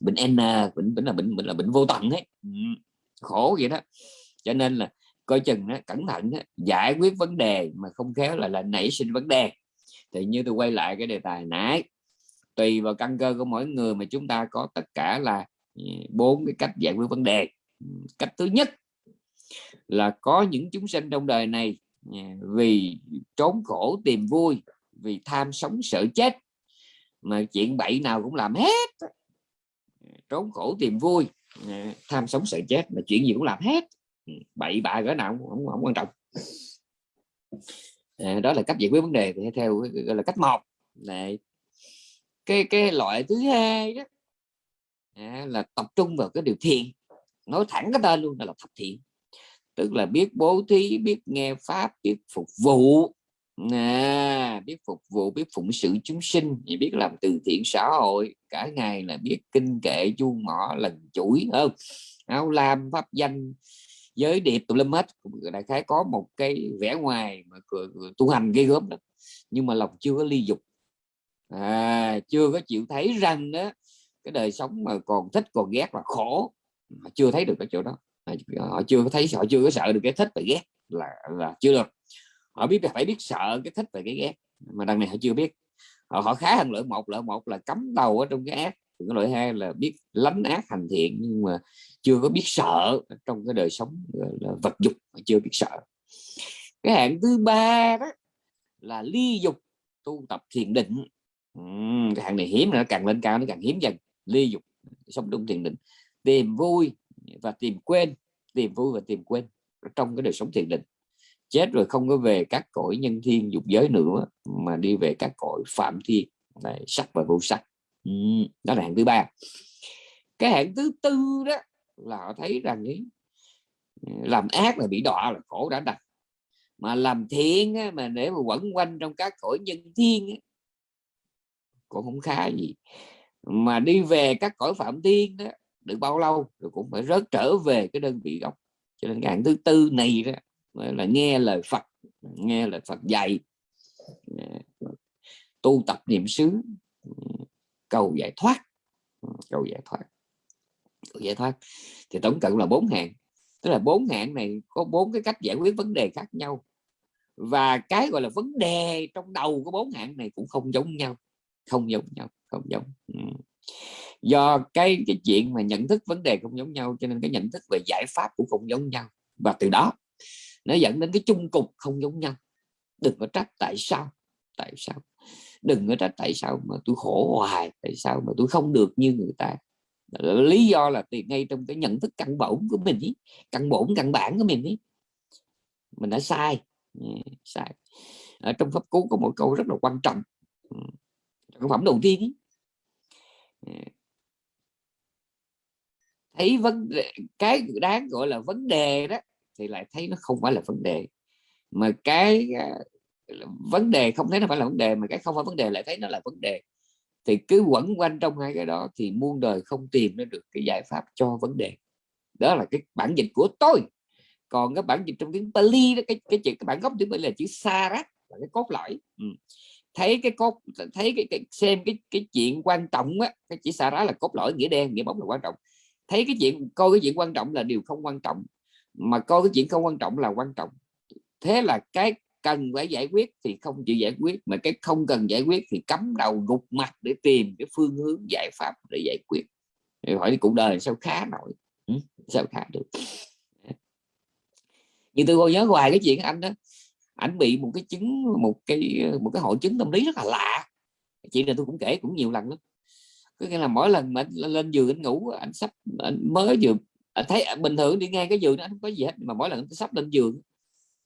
bệnh N bệnh bệnh là bệnh bệnh là bệnh vô tận ấy. Ừ. khổ vậy đó. Cho nên là coi chừng đó, cẩn thận đó, giải quyết vấn đề mà không khéo là là nảy sinh vấn đề. Thì như tôi quay lại cái đề tài nãy tùy vào căn cơ của mỗi người mà chúng ta có tất cả là bốn cái cách giải quyết vấn đề. Cách thứ nhất là có những chúng sinh trong đời này à, vì trốn khổ tìm vui vì tham sống sợ chết mà chuyện bậy nào cũng làm hết. À, trốn khổ tìm vui à, tham sống sợ chết mà chuyện gì cũng làm hết. Ừ, bậy bạ cỡ nào cũng không, không quan trọng. Đó là cách giải quyết vấn đề thì theo gọi là cách một. Này cái cái loại thứ hai đó là tập trung vào cái điều thiện. Nói thẳng cái tên luôn là thập thiện tức là biết bố thí biết nghe pháp biết phục vụ. À, biết phục vụ biết phụng sự chúng sinh. Biết làm từ thiện xã hội. Cả ngày là biết kinh kệ chuông mỏ lần chuỗi hơn áo lam pháp danh giới điệp tùm lum hết. Đại khái có một cái vẻ ngoài mà tu hành gây gớm đó. Nhưng mà lòng chưa có ly dục. À, chưa có chịu thấy rằng đó. Cái đời sống mà còn thích còn ghét là khổ. Mà chưa thấy được cái chỗ đó. Ờ, họ chưa có thấy họ chưa có sợ được cái thích và ghét là là chưa được. Họ biết phải biết sợ cái thích và cái ghét mà đằng này họ chưa biết. Họ, họ khá hơn lợi một lợi một là cấm đầu ở trong cái ác cái loại hai là biết lánh ác hành thiện nhưng mà chưa có biết sợ trong cái đời sống là vật dục mà chưa biết sợ. Cái hạng thứ ba đó là ly dục tu tập thiền định. Cái hạng này hiếm nữa càng lên cao nó càng hiếm dần. Ly dục sống trong thiền định. Tìm vui và tìm quên tìm vui và tìm quên trong cái đời sống thiền định. Chết rồi không có về các cõi nhân thiên dục giới nữa mà đi về các cõi phạm thiên này, sắc và vô sắc. Ừ, đó là hạng thứ ba. Cái hạng thứ tư đó là họ thấy rằng ấy, làm ác là bị đọa là khổ đã đành. Mà làm thiện á, mà để mà quẩn quanh trong các cõi nhân thiên á, cũng không khá gì. Mà đi về các cõi phạm thiên đó được bao lâu, rồi cũng phải rớt trở về cái đơn vị gốc. Cho nên cái hạng thứ tư này đó, là nghe lời Phật, nghe lời Phật dạy à, tu tập niệm xứ ừ, cầu giải thoát ừ, cầu giải thoát, cầu giải thoát. Thì tổng cộng là bốn hạng. Tức là bốn hạng này có bốn cái cách giải quyết vấn đề khác nhau. Và cái gọi là vấn đề trong đầu của bốn hạng này cũng không giống nhau, không giống nhau, không giống ừ do cái cái chuyện mà nhận thức vấn đề không giống nhau cho nên cái nhận thức về giải pháp cũng không giống nhau. Và từ đó nó dẫn đến cái chung cục không giống nhau. Đừng có trách tại sao tại sao? Đừng có trách tại sao mà tôi khổ hoài tại sao mà tôi không được như người ta. Lý do là từ ngay trong cái nhận thức căn bổn của mình ý, căn bổn căn bản của mình ý. mình đã sai. Ừ, sai. Ở trong pháp cú có một câu rất là quan trọng. Ừ, Sản phẩm đầu tiên ý. Ừ thấy vấn đề cái đáng gọi là vấn đề đó thì lại thấy nó không phải là vấn đề. Mà cái à, vấn đề không thấy nó phải là vấn đề mà cái không phải vấn đề lại thấy nó là vấn đề. Thì cứ quẩn quanh trong hai cái đó thì muôn đời không tìm ra được cái giải pháp cho vấn đề. Đó là cái bản dịch của tôi. Còn cái bản dịch trong tiếng Pali đó cái cái chữ cái bản gốc tiếng Pali là chữ Sarat là cái cốt lõi. Ừ. thấy cái cốt thấy cái, cái xem cái cái chuyện quan trọng á cái chữ Sarat là cốt lõi nghĩa đen nghĩa bóng là quan trọng thấy cái chuyện, coi cái chuyện quan trọng là điều không quan trọng, mà coi cái chuyện không quan trọng là quan trọng. Thế là cái cần phải giải quyết thì không chịu giải quyết, mà cái không cần giải quyết thì cắm đầu gục mặt để tìm cái phương hướng, giải pháp để giải quyết. Thì hỏi cuộc đời sao khá nổi? Ừ? sao khá được? Như tôi còn nhớ hoài cái chuyện anh đó anh bị một cái chứng, một cái một cái hội chứng tâm lý rất là lạ. Chuyện này tôi cũng kể cũng nhiều lần lắm có nghĩa là mỗi lần mà anh lên giường anh ngủ anh sắp anh mới vừa anh thấy à, bình thường đi ngang cái giường nó không có gì hết mà mỗi lần anh sắp lên giường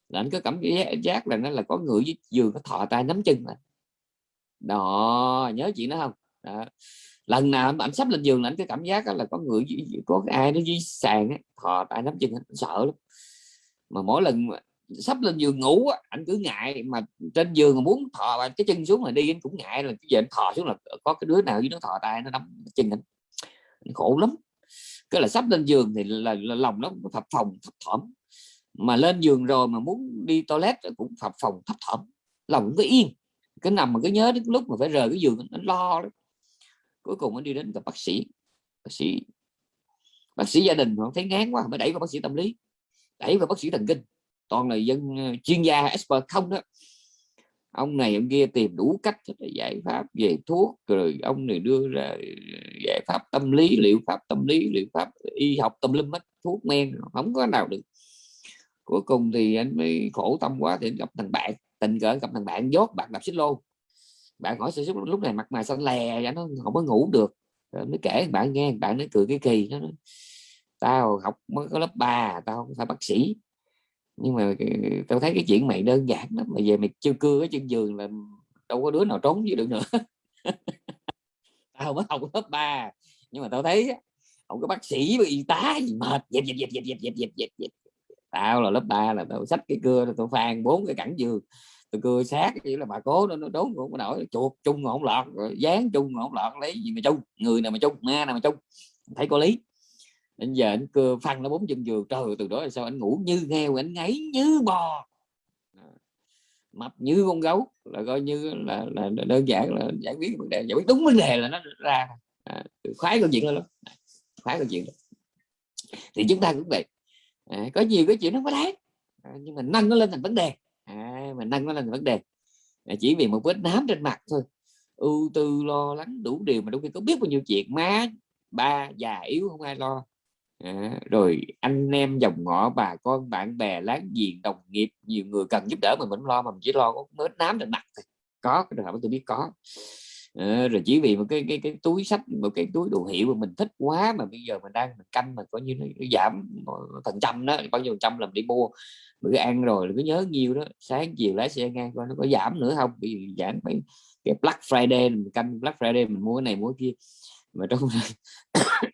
là anh có cảm giác là nó là có người với giường có thọ tay nắm chân mà đó nhớ chuyện đó không? Đó. lần nào anh sắp lên giường là anh có cảm giác là có người có ai nó dưới sàn ấy, thọ tay nắm chân anh sợ lắm. Mà mỗi lần sắp lên giường ngủ anh cứ ngại mà trên giường muốn thò cái chân xuống là đi anh cũng ngại là cái giờ anh thò xuống là có cái đứa nào với nó thò tay nó nắm chân anh, anh khổ lắm. Cái là sắp lên giường thì là, là lòng nó phập phòng thấp thỏm. Mà lên giường rồi mà muốn đi toilet cũng phập phòng thấp thỏm. Lòng cũng cứ yên. Cái nằm mà cứ nhớ đến lúc mà phải rời cái giường nó lo đó. cuối cùng anh đi đến gặp bác sĩ. Bác sĩ bác sĩ gia đình họ thấy ngán quá mới đẩy vào bác sĩ tâm lý đẩy vào bác sĩ thần kinh toàn là dân ờ, chuyên gia expert không đó. Ông này ông kia tìm đủ cách giải pháp về thuốc, rồi ông này đưa ra ờ, giải pháp tâm lý, liệu pháp tâm lý, liệu pháp y học tâm linh mất thuốc men không có nào được. Cuối cùng thì anh mới khổ tâm quá thì anh gặp thằng bạn, tình cờ gặp thằng bạn dốt, bạn đạp xích lô. Bạn hỏi sự lúc này mặt mày xanh lè nó không có ngủ được. Rồi mới kể bạn nghe bạn nói cười cái kỳ, nó tao học mới có lớp 3 tao không phải bác sĩ nhưng mà tao thấy cái chuyện mày đơn giản lắm, mà về mày chưa cưa cái chân giường là đâu có đứa nào trốn với được nữa. Tao mới học lớp 3 nhưng mà tao thấy không có bác sĩ và y tá gì mệt, dẹp dẹp dẹp dẹp dẹp dẹp dẹp dẹp tao là lớp 3 là tao xách cái cưa tao phàn bốn cái cẳng giường, tao cưa sát chỉ là bà cố nó nó đốn cũng có nổi, chuột chung mà không lọt dán chung mà không lọt, lấy gì mà chung, người nào mà chung, ma nào mà chung, thấy có lý anh giờ anh cưa phăng nó bốn chân giường trời từ đó là sao? Anh ngủ như heo anh ngáy như bò. Mập như con gấu là coi như là, là, đơn giản là giải quyết vấn đề. Giải quyết đúng vấn đề là nó ra. À, khoái câu chuyện đó lắm. Khoái câu chuyện đó. thì chúng ta cũng vậy. À, có nhiều cái chuyện nó có đáng. À, nhưng mà nâng nó lên thành vấn đề. À, mình nâng nó lên thành vấn đề. À, chỉ vì một vết nám trên mặt thôi. Ưu tư lo lắng đủ điều mà đôi khi có biết bao nhiêu chuyện má ba già yếu không ai lo à, rồi anh em dòng ngõ bà con bạn bè láng giềng đồng nghiệp nhiều người cần giúp đỡ mà mình lo mà mình chỉ lo có vết nám trên mặt thôi. Có cái trường hợp tôi biết có. À, rồi chỉ vì một cái cái cái túi sách một cái túi đồ hiệu mà mình thích quá mà bây giờ mình đang mình canh mà coi như nó, nó giảm phần trăm đó bao nhiêu trăm làm đi mua. Bữa ăn rồi cứ nhớ nhiều đó sáng chiều lái xe ngang coi nó có giảm nữa không? Bị giảm mấy cái Black Friday mình canh Black Friday mình mua cái này mua cái kia. Mà trong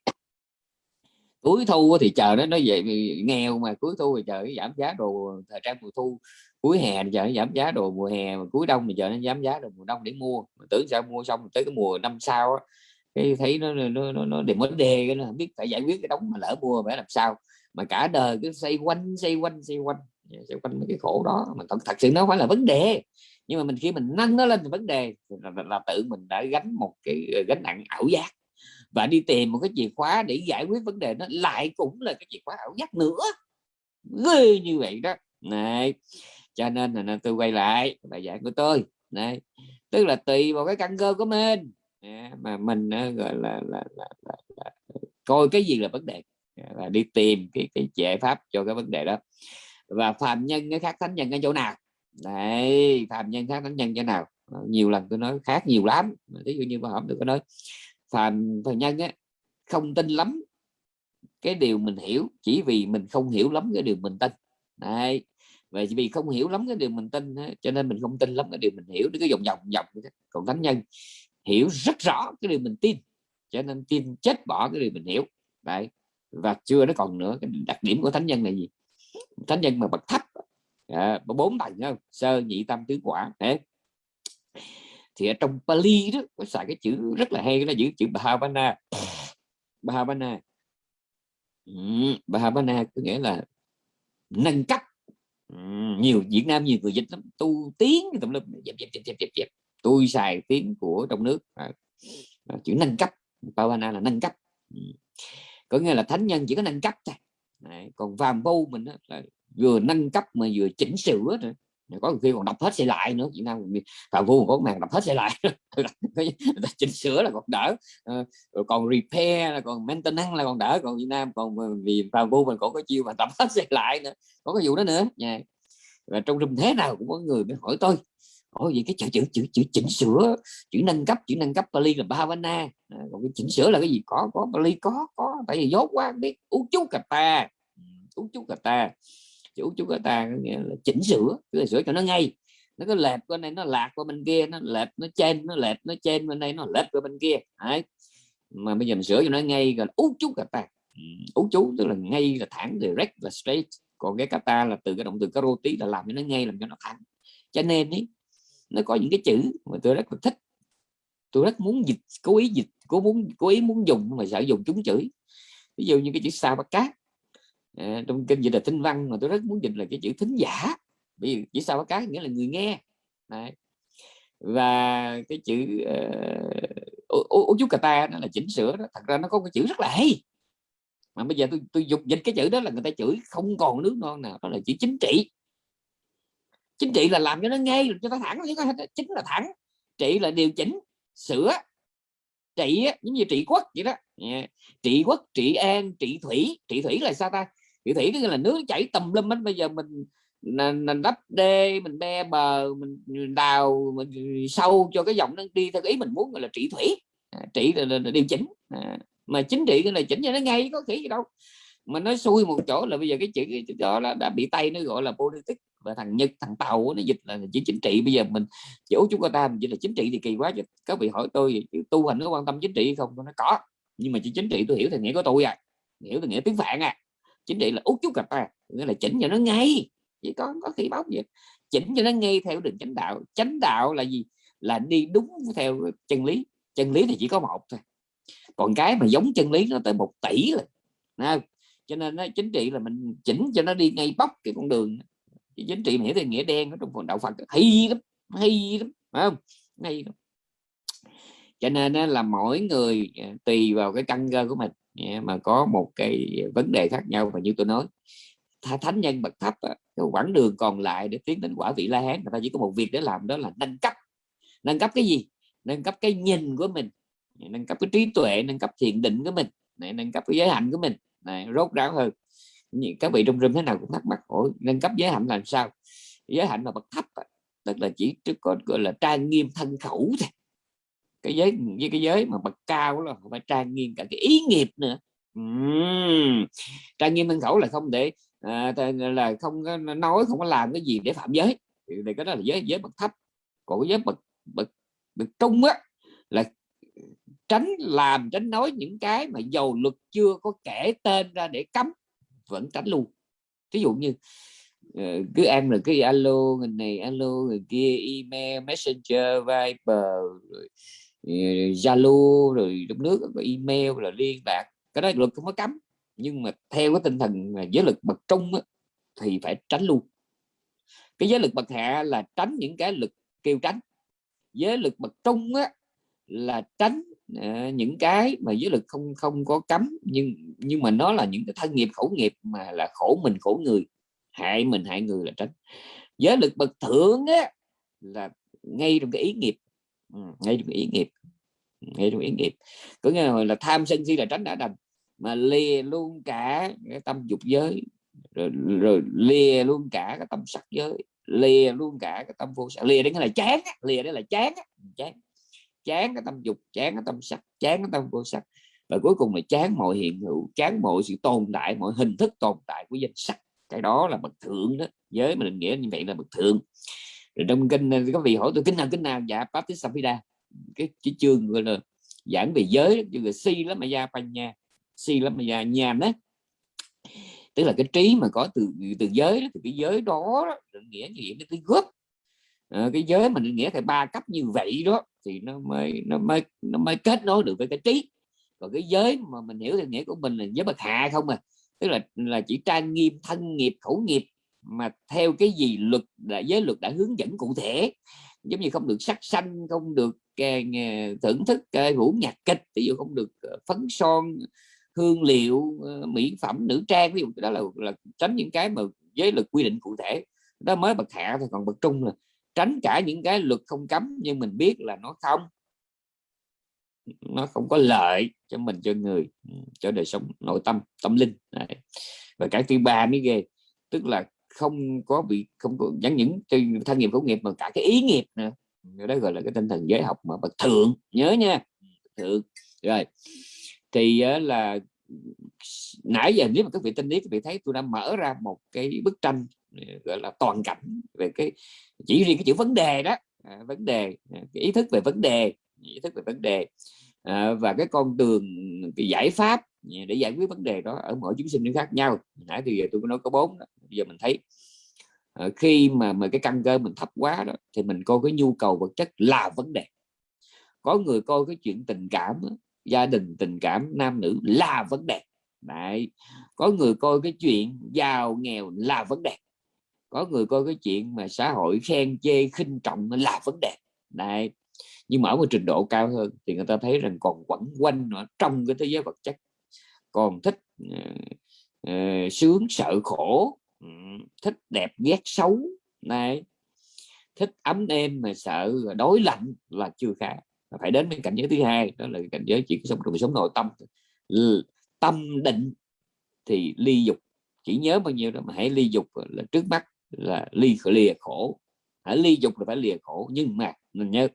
cuối thu thì chờ nó nó vậy nghèo mà cuối thu thì chờ nó giảm giá đồ thời trang mùa thu. Cuối hè thì chờ nó giảm giá đồ mùa hè mà cuối đông thì chờ nó giảm giá đồ mùa đông để mua. Mà tưởng sao mua xong tới cái mùa năm sau á cái thấy nó nó nó, nó để vấn đề cái nó không biết phải giải quyết cái đống mà lỡ mua phải làm sao. Mà cả đời cứ xoay quanh xoay quanh xoay quanh. Dạ, xoay quanh mấy cái khổ đó. Mà thật, thật sự nó phải là vấn đề. Nhưng mà mình khi mình nâng nó lên thì vấn đề là, là, là tự mình đã gánh một cái ờ, gánh nặng ảo giác và đi tìm một cái chìa khóa để giải quyết vấn đề nó lại cũng là cái chìa khóa ảo giác nữa. Ghê như vậy đó. Này cho nên là tôi quay lại bài giảng của tôi. Này tức là tùy vào cái căn cơ của mình. À, mà mình gọi là, là, là, là, là coi cái gì là vấn đề. À, là đi tìm cái cái giải pháp cho cái vấn đề đó. Và phạm nhân cái khác thánh nhân ở chỗ nào? Đấy phạm nhân khác thánh nhân chỗ nào? Nhiều lần tôi nói khác nhiều lắm ví dụ như bà hổng được có nói phàm phàm nhân á không tin lắm cái điều mình hiểu chỉ vì mình không hiểu lắm cái điều mình tin. Đấy và vì không hiểu lắm cái điều mình tin cho nên mình không tin lắm cái điều mình hiểu. Cái vòng vòng vòng còn thánh nhân hiểu rất rõ cái điều mình tin cho nên tin chết bỏ cái điều mình hiểu. Đấy và chưa nó còn nữa cái đặc điểm của thánh nhân là gì? Thánh nhân mà bậc thấp à, bốn tầng không? Sơ nhị tâm tứ quả. Đấy thì ở trong Pali đó có xài cái chữ rất là hay nó chữ chữ Bhavana. Bhavana. Ừ, Bhavana có nghĩa là nâng cấp. Ừ, nhiều Việt Nam nhiều người dịch lắm tu tiếng tùm lum dẹp dẹp dẹp dẹp dẹp tôi xài tiếng của trong nước à, chữ nâng cấp. Bhavana là nâng cấp. Ừ. có nghĩa là thánh nhân chỉ có nâng cấp thôi. Đấy, còn vàm vô mình đó, là vừa nâng cấp mà vừa chỉnh sửa nữa có khi còn đọc hết xe lại nữa chị Nam phạm vu có màn đọc hết xe lại. Chỉnh sửa là còn đỡ. Ờ, rồi còn repair là còn maintenance là còn đỡ còn Việt Nam còn vì phạm vu mình còn có chiêu mà đọc hết xe lại nữa có cái vụ đó nữa. Nha và trong rừng thế nào cũng có người mới hỏi tôi hỏi vậy cái chữ chữ chữ chữ chỉnh sửa chữ nâng cấp chữ nâng cấp Bali là Bhavana. À, còn cái chỉnh sửa là cái gì? Có có Bali có có tại vì dốt quá biết. Uống chú cà ta. Ừ, uống chú cà ta chủ chú ta nghĩa là chỉnh sửa là sửa cho nó ngay. Nó có lệch bên này nó lạc qua bên kia nó lệch nó trên nó lệch nó trên bên đây nó lệch qua bên kia. Đấy. mà bây giờ mình sửa cho nó ngay là ú chú kata ú chú tức là ngay là thẳng direct là straight. Còn cái kata là từ cái động từ karoti là làm cho nó ngay làm cho nó thẳng. Cho nên ấy, nó có những cái chữ mà tôi rất là thích. Tôi rất muốn dịch cố ý dịch cố muốn cố ý muốn dùng mà sợ dùng chúng chửi ví dụ như cái chữ sao bắt cát à, trong kinh dịch là tinh văn mà tôi rất muốn dịch là cái chữ thính giả. Vì chỉ sao có cái nghĩa là người nghe. Đấy. và cái chữ uh, ô chú cà ta nó là chỉnh sửa đó. Thật ra nó có cái chữ rất là hay. Mà bây giờ tôi tôi dục dịch cái chữ đó là người ta chửi không còn nước non nào. Đó là chữ chính trị. Chính trị là làm cho nó ngay cho nó thẳng chứ chính là thẳng. Trị là điều chỉnh sửa. Trị giống như trị quốc vậy đó. Yeah. trị quốc trị an trị thủy. Trị thủy là sao ta? Thủy thủy tức là nước chảy tầm lâm hết. Bây giờ mình mình đắp đê mình be bờ mình đào mình sâu cho cái dòng nó đi theo ý mình muốn gọi là trị thủy. À, trị là, là, là điều chỉnh. À, mà chính trị cái này chỉnh cho nó ngay có khỉ gì đâu. Mà nó xui một chỗ là bây giờ cái chữ đó là đã bị tay nó gọi là politics và thằng nhật thằng tàu nó dịch là chữ chính trị. Bây giờ mình chỗ chúng ta mình chỉ là chính trị thì kỳ quá chứ. Các vị hỏi tôi tu hành có quan tâm chính trị không? Tôi nói có nhưng mà chữ chính trị tôi hiểu thì nghĩa của tôi à. Hiểu thì nghĩa tiếng phạn à chính trị là út chút gặp ta nghĩa là chỉnh cho nó ngay, chỉ có có khi báo gì chỉnh cho nó ngay theo đường chánh đạo. Chánh đạo là gì? Là đi đúng theo chân lý. Chân lý thì chỉ có một thôi. Còn cái mà giống chân lý nó tới một tỷ rồi không? cho nên nó chính trị là mình chỉnh cho nó đi ngay bóc cái con đường. Chính trị hiểu thì nghĩa đen ở trong phần đạo Phật, hay lắm hay lắm phải không? Hay lắm. Cho nên là mỗi người à, tùy vào cái căn cơ của mình mà có một cái vấn đề khác nhau và như tôi nói. Thánh nhân bậc thấp cái quãng đường còn lại để tiến đến quả vị la hán người ta chỉ có một việc để làm đó là nâng cấp. Nâng cấp cái gì? Nâng cấp cái nhìn của mình. Nâng cấp cái trí tuệ nâng cấp thiền định của mình. Này, nâng cấp cái giới hạnh của mình. Này, rốt ráo hơn. Các vị trong rừng thế nào cũng thắc mắc ủa nâng cấp giới hạnh làm sao? Giới hạnh mà bậc thấp tức là chỉ có gọi là trang nghiêm thân khẩu thôi cái giới với cái giới mà bậc cao là phải trang nghiêm cả cái ý nghiệp nữa. Uhm. trang nghiêm thân khẩu là không để à, là không có nói không có làm cái gì để phạm giới. Thì cái đó là giới giới bậc thấp. Còn cái giới bậc bậc bậc trung á là tránh làm tránh nói những cái mà dầu luật chưa có kể tên ra để cấm vẫn tránh luôn. Ví dụ như ờ, cứ ăn rồi cái alo người này alo người kia email messenger viber rồi zalo rồi trong nước có email là liên lạc. Cái đó luật không có cấm. Nhưng mà theo cái tinh thần giới lực bậc trung á, thì phải tránh luôn. Cái giới lực bậc hạ là tránh những cái lực kêu tránh. Giới lực bậc trung á, là tránh uh, những cái mà giới lực không không có cấm. Nhưng nhưng mà nó là những cái thân nghiệp khẩu nghiệp mà là khổ mình khổ người. Hại mình hại người là tránh. Giới lực bậc thượng á, là ngay trong cái ý nghiệp. Ừ, ngay trong ý nghiệp. Ừ, ngay trong ý nghiệp. Có nghĩa là, là tham sân si là tránh đã đành. Mà lìa luôn cả cái tâm dục giới. Rồi, rồi lìa luôn cả cái tâm sắc giới. Lìa luôn cả cái tâm vô sắc. Lìa đến cái là chán lìa đấy là chán ừ, chán. Chán cái tâm dục chán cái tâm sắc chán cái tâm vô sắc. Và cuối cùng là chán mọi hiện hữu chán mọi sự tồn tại mọi hình thức tồn tại của danh sắc. Cái đó là bậc thượng đó. Giới mà định nghĩa như vậy là bậc thượng rồi trong kinh có vị hỏi tôi kinh nào kinh nào? Dạ Patisapida cái, cái chương gọi là giảng về giới chương là si lắm mà gia panya si lắm mà gia nhàn đó tức là cái trí mà có từ từ giới đó, thì cái giới đó, đó định nghĩa gì cái cái góp à, cái giới mình định nghĩa là ba cấp như vậy đó thì nó mới nó mới nó mới kết nối được với cái trí. Còn cái giới mà mình hiểu theo nghĩa của mình là giới bậc hạ không à. Tức là là chỉ trang nghiêm thân nghiệp khẩu nghiệp mà theo cái gì luật đã giới luật đã hướng dẫn cụ thể. Giống như không được sắc xanh không được càng thưởng thức ờ, vũ nhạc kịch ví dụ không được phấn son hương liệu mỹ phẩm nữ trang ví dụ đó là, là tránh những cái mà giới luật quy định cụ thể. Đó mới bậc hạ thì còn bậc trung là tránh cả những cái luật không cấm nhưng mình biết là nó không. Nó không có lợi cho mình cho người cho đời sống nội tâm tâm linh. Đấy. và cái thứ ba mới ghê tức là không có bị không có chẳng những thân nghiệp khẩu nghiệp mà cả cái ý nghiệp nữa. Đó gọi là cái tinh thần giới học mà bậc thượng. Nhớ nha thượng. Rồi thì ờ, là nãy giờ nếu mà các vị tinh lý các vị thấy tôi đã mở ra một cái bức tranh ờ, gọi là toàn cảnh về cái chỉ riêng cái chữ vấn đề đó à, vấn đề à, cái ý thức về vấn đề ý thức về vấn đề à, và cái con đường cái giải pháp để giải quyết vấn đề đó ở mỗi chúng sinh nó khác nhau. Nãy thì giờ tôi có nói có bốn bây giờ mình thấy ờ, khi mà mà cái căn cơ mình thấp quá đó, thì mình coi cái nhu cầu vật chất là vấn đề. Có người coi cái chuyện tình cảm gia đình tình cảm nam nữ là vấn đề. Đấy. có người coi cái chuyện giàu nghèo là vấn đề. Có người coi cái chuyện mà xã hội khen chê khinh trọng là vấn đề. Đấy, nhưng mà ở một trình độ cao hơn thì người ta thấy rằng còn quẩn quanh nữa trong cái thế giới vật chất còn thích uh, sướng sợ khổ ừ, thích đẹp ghét xấu này. Thích ấm êm mà sợ đối lạnh là chưa khá. Phải đến bên cảnh giới thứ hai đó là cảnh giới chỉ sống trong sống nội tâm. Tâm định thì ly dục. Chỉ nhớ bao nhiêu đó mà hãy ly dục là trước mắt là ly lìa khổ. Hãy ly dục là phải lìa khổ nhưng mà mình nhớ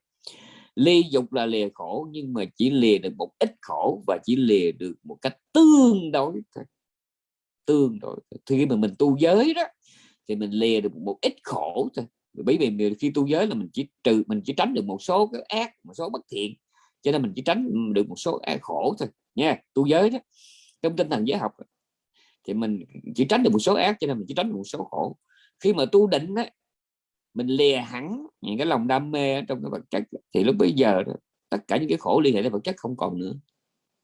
ly dục là lìa khổ, nhưng mà chỉ lìa được một ít khổ và chỉ lìa được một cách tương đối thôi. Tương đối thì khi mà mình tu giới đó, thì mình lìa được một ít khổ thôi. Bởi vì khi tu giới là mình chỉ trừ, mình chỉ tránh được một số cái ác, một số bất thiện. Cho nên mình chỉ tránh được một số ác khổ thôi. Nha, tu giới đó, trong tinh thần giới học thì mình chỉ tránh được một số ác, cho nên mình chỉ tránh được một số khổ. Khi mà tu định á mình lìa hẳn những cái lòng đam mê trong cái vật chất. Thì lúc bây giờ đó, tất cả những cái khổ liên hệ đến vật chất không còn nữa.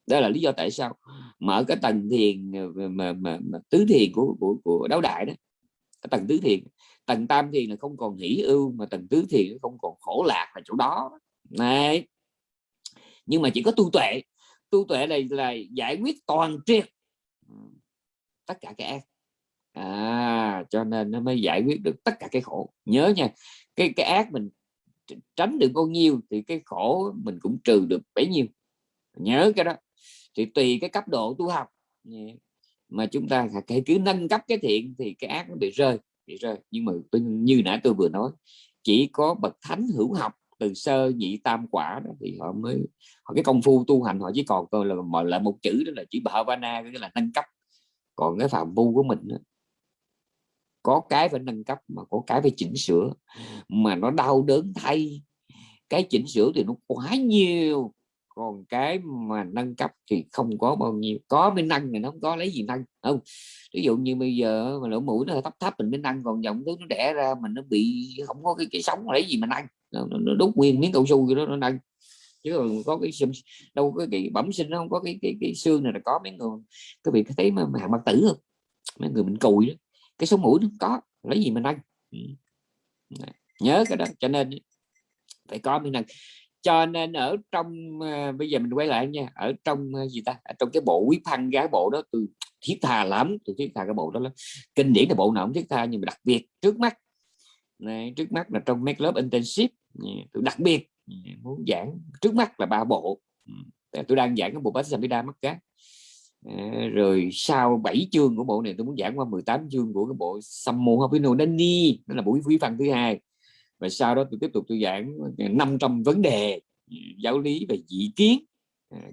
Đó là lý do tại sao mở cái tầng thiền mà, mà, mà tứ thiền của của, của đấu đại đó cái tầng tứ thiền tầng tam thiền là không còn hỷ ưu mà tầng tứ thiền không còn khổ lạc là chỗ đó. Này nhưng mà chỉ có tu tuệ. Tu tuệ này là giải quyết toàn triệt tất cả cái ác à cho nên nó mới giải quyết được tất cả cái khổ. Nhớ nha cái cái ác mình tránh được bao nhiêu thì cái khổ mình cũng trừ được bấy nhiêu. Nhớ cái đó. Thì tùy cái cấp độ tu học. Mà chúng ta hãy cứ nâng cấp cái thiện thì cái ác nó bị rơi bị rơi. Nhưng mà tôi, như nãy tôi vừa nói chỉ có bậc thánh hữu học từ sơ nhị tam quả đó thì họ mới họ cái công phu tu hành họ chỉ còn coi là mọi là một chữ đó là chữ bhavana cái là nâng cấp. Còn cái phạm vu của mình đó, có cái phải nâng cấp mà có cái phải chỉnh sửa. Mà nó đau đớn thay. Cái chỉnh sửa thì nó quá nhiều. Còn cái mà nâng cấp thì không có bao nhiêu. Có mới nâng thì nó không có lấy gì nâng không? Ví dụ như bây giờ mà lỗ mũi nó thấp thấp mình mới nâng còn dòng thứ nó đẻ ra mình nó bị không có cái, cái sống lấy gì mà nâng. Nó, nó đốt nguyên miếng cao su gì đó nó nâng. Chứ còn có cái xương đâu có cái bẩm sinh nó không có cái cái, cái xương này là có mấy người. Các vị có thấy mà hàng mặt tử không? Mấy người mình cùi đó cái sống mũi nó có lấy gì mình ăn ừ. nhớ cái đó cho nên phải có mình ăn cho nên ở trong uh, bây giờ mình quay lại nha ở trong uh, gì ta? Ở trong cái bộ quý phăng gái bộ đó từ thiết tha lắm từ thiết tha cái bộ đó lắm. Kinh điển là bộ nào cũng thiết tha nhưng mà đặc biệt trước mắt này, trước mắt là trong make lớp intensive tôi đặc biệt muốn giảng trước mắt là ba bộ. Ừ. Tôi đang giảng cái bộ bát samhita mắt cá. Ờ, rồi sau 7 chương của bộ này tôi muốn giảng qua 18 chương của cái bộ Sammo Hapino Dani đó là buổi quý văn thứ hai. Và sau đó tôi tiếp tục tôi giảng ờ, 500 vấn đề ờ, giáo lý về dị kiến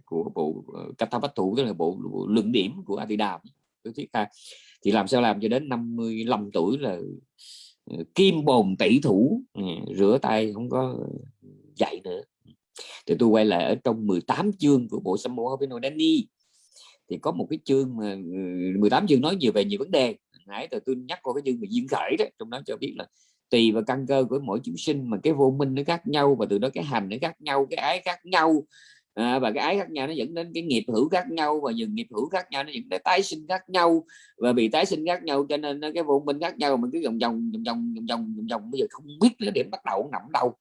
của bộ Katha Bách Thủ tức là bộ, bộ luận điểm của Atidam tôi thiết tha thì làm sao làm cho đến 55 tuổi là kim bồn tỷ thủ rửa tay không có dạy nữa. Thì tôi quay lại ở trong 18 chương của bộ Sammo Hapino Dani thì có một cái chương mà ừ, 18 chương nói nhiều về nhiều vấn đề. Nãy từ tôi nhắc qua cái chương về duyên khởi đó trong đó cho biết là tùy vào căn cơ của mỗi chúng sinh mà cái vô minh nó khác nhau và từ đó cái hành nó khác nhau cái ái khác nhau. À, và cái ái khác nhau nó dẫn đến cái nghiệp hữu khác nhau và dừng nghiệp hữu khác nhau nó dẫn đến tái sinh khác nhau. Và bị tái sinh khác nhau cho nên cái vô minh khác nhau mình cứ vòng vòng vòng vòng vòng vòng vòng, vòng. bây giờ không biết là điểm bắt đầu nằm đâu.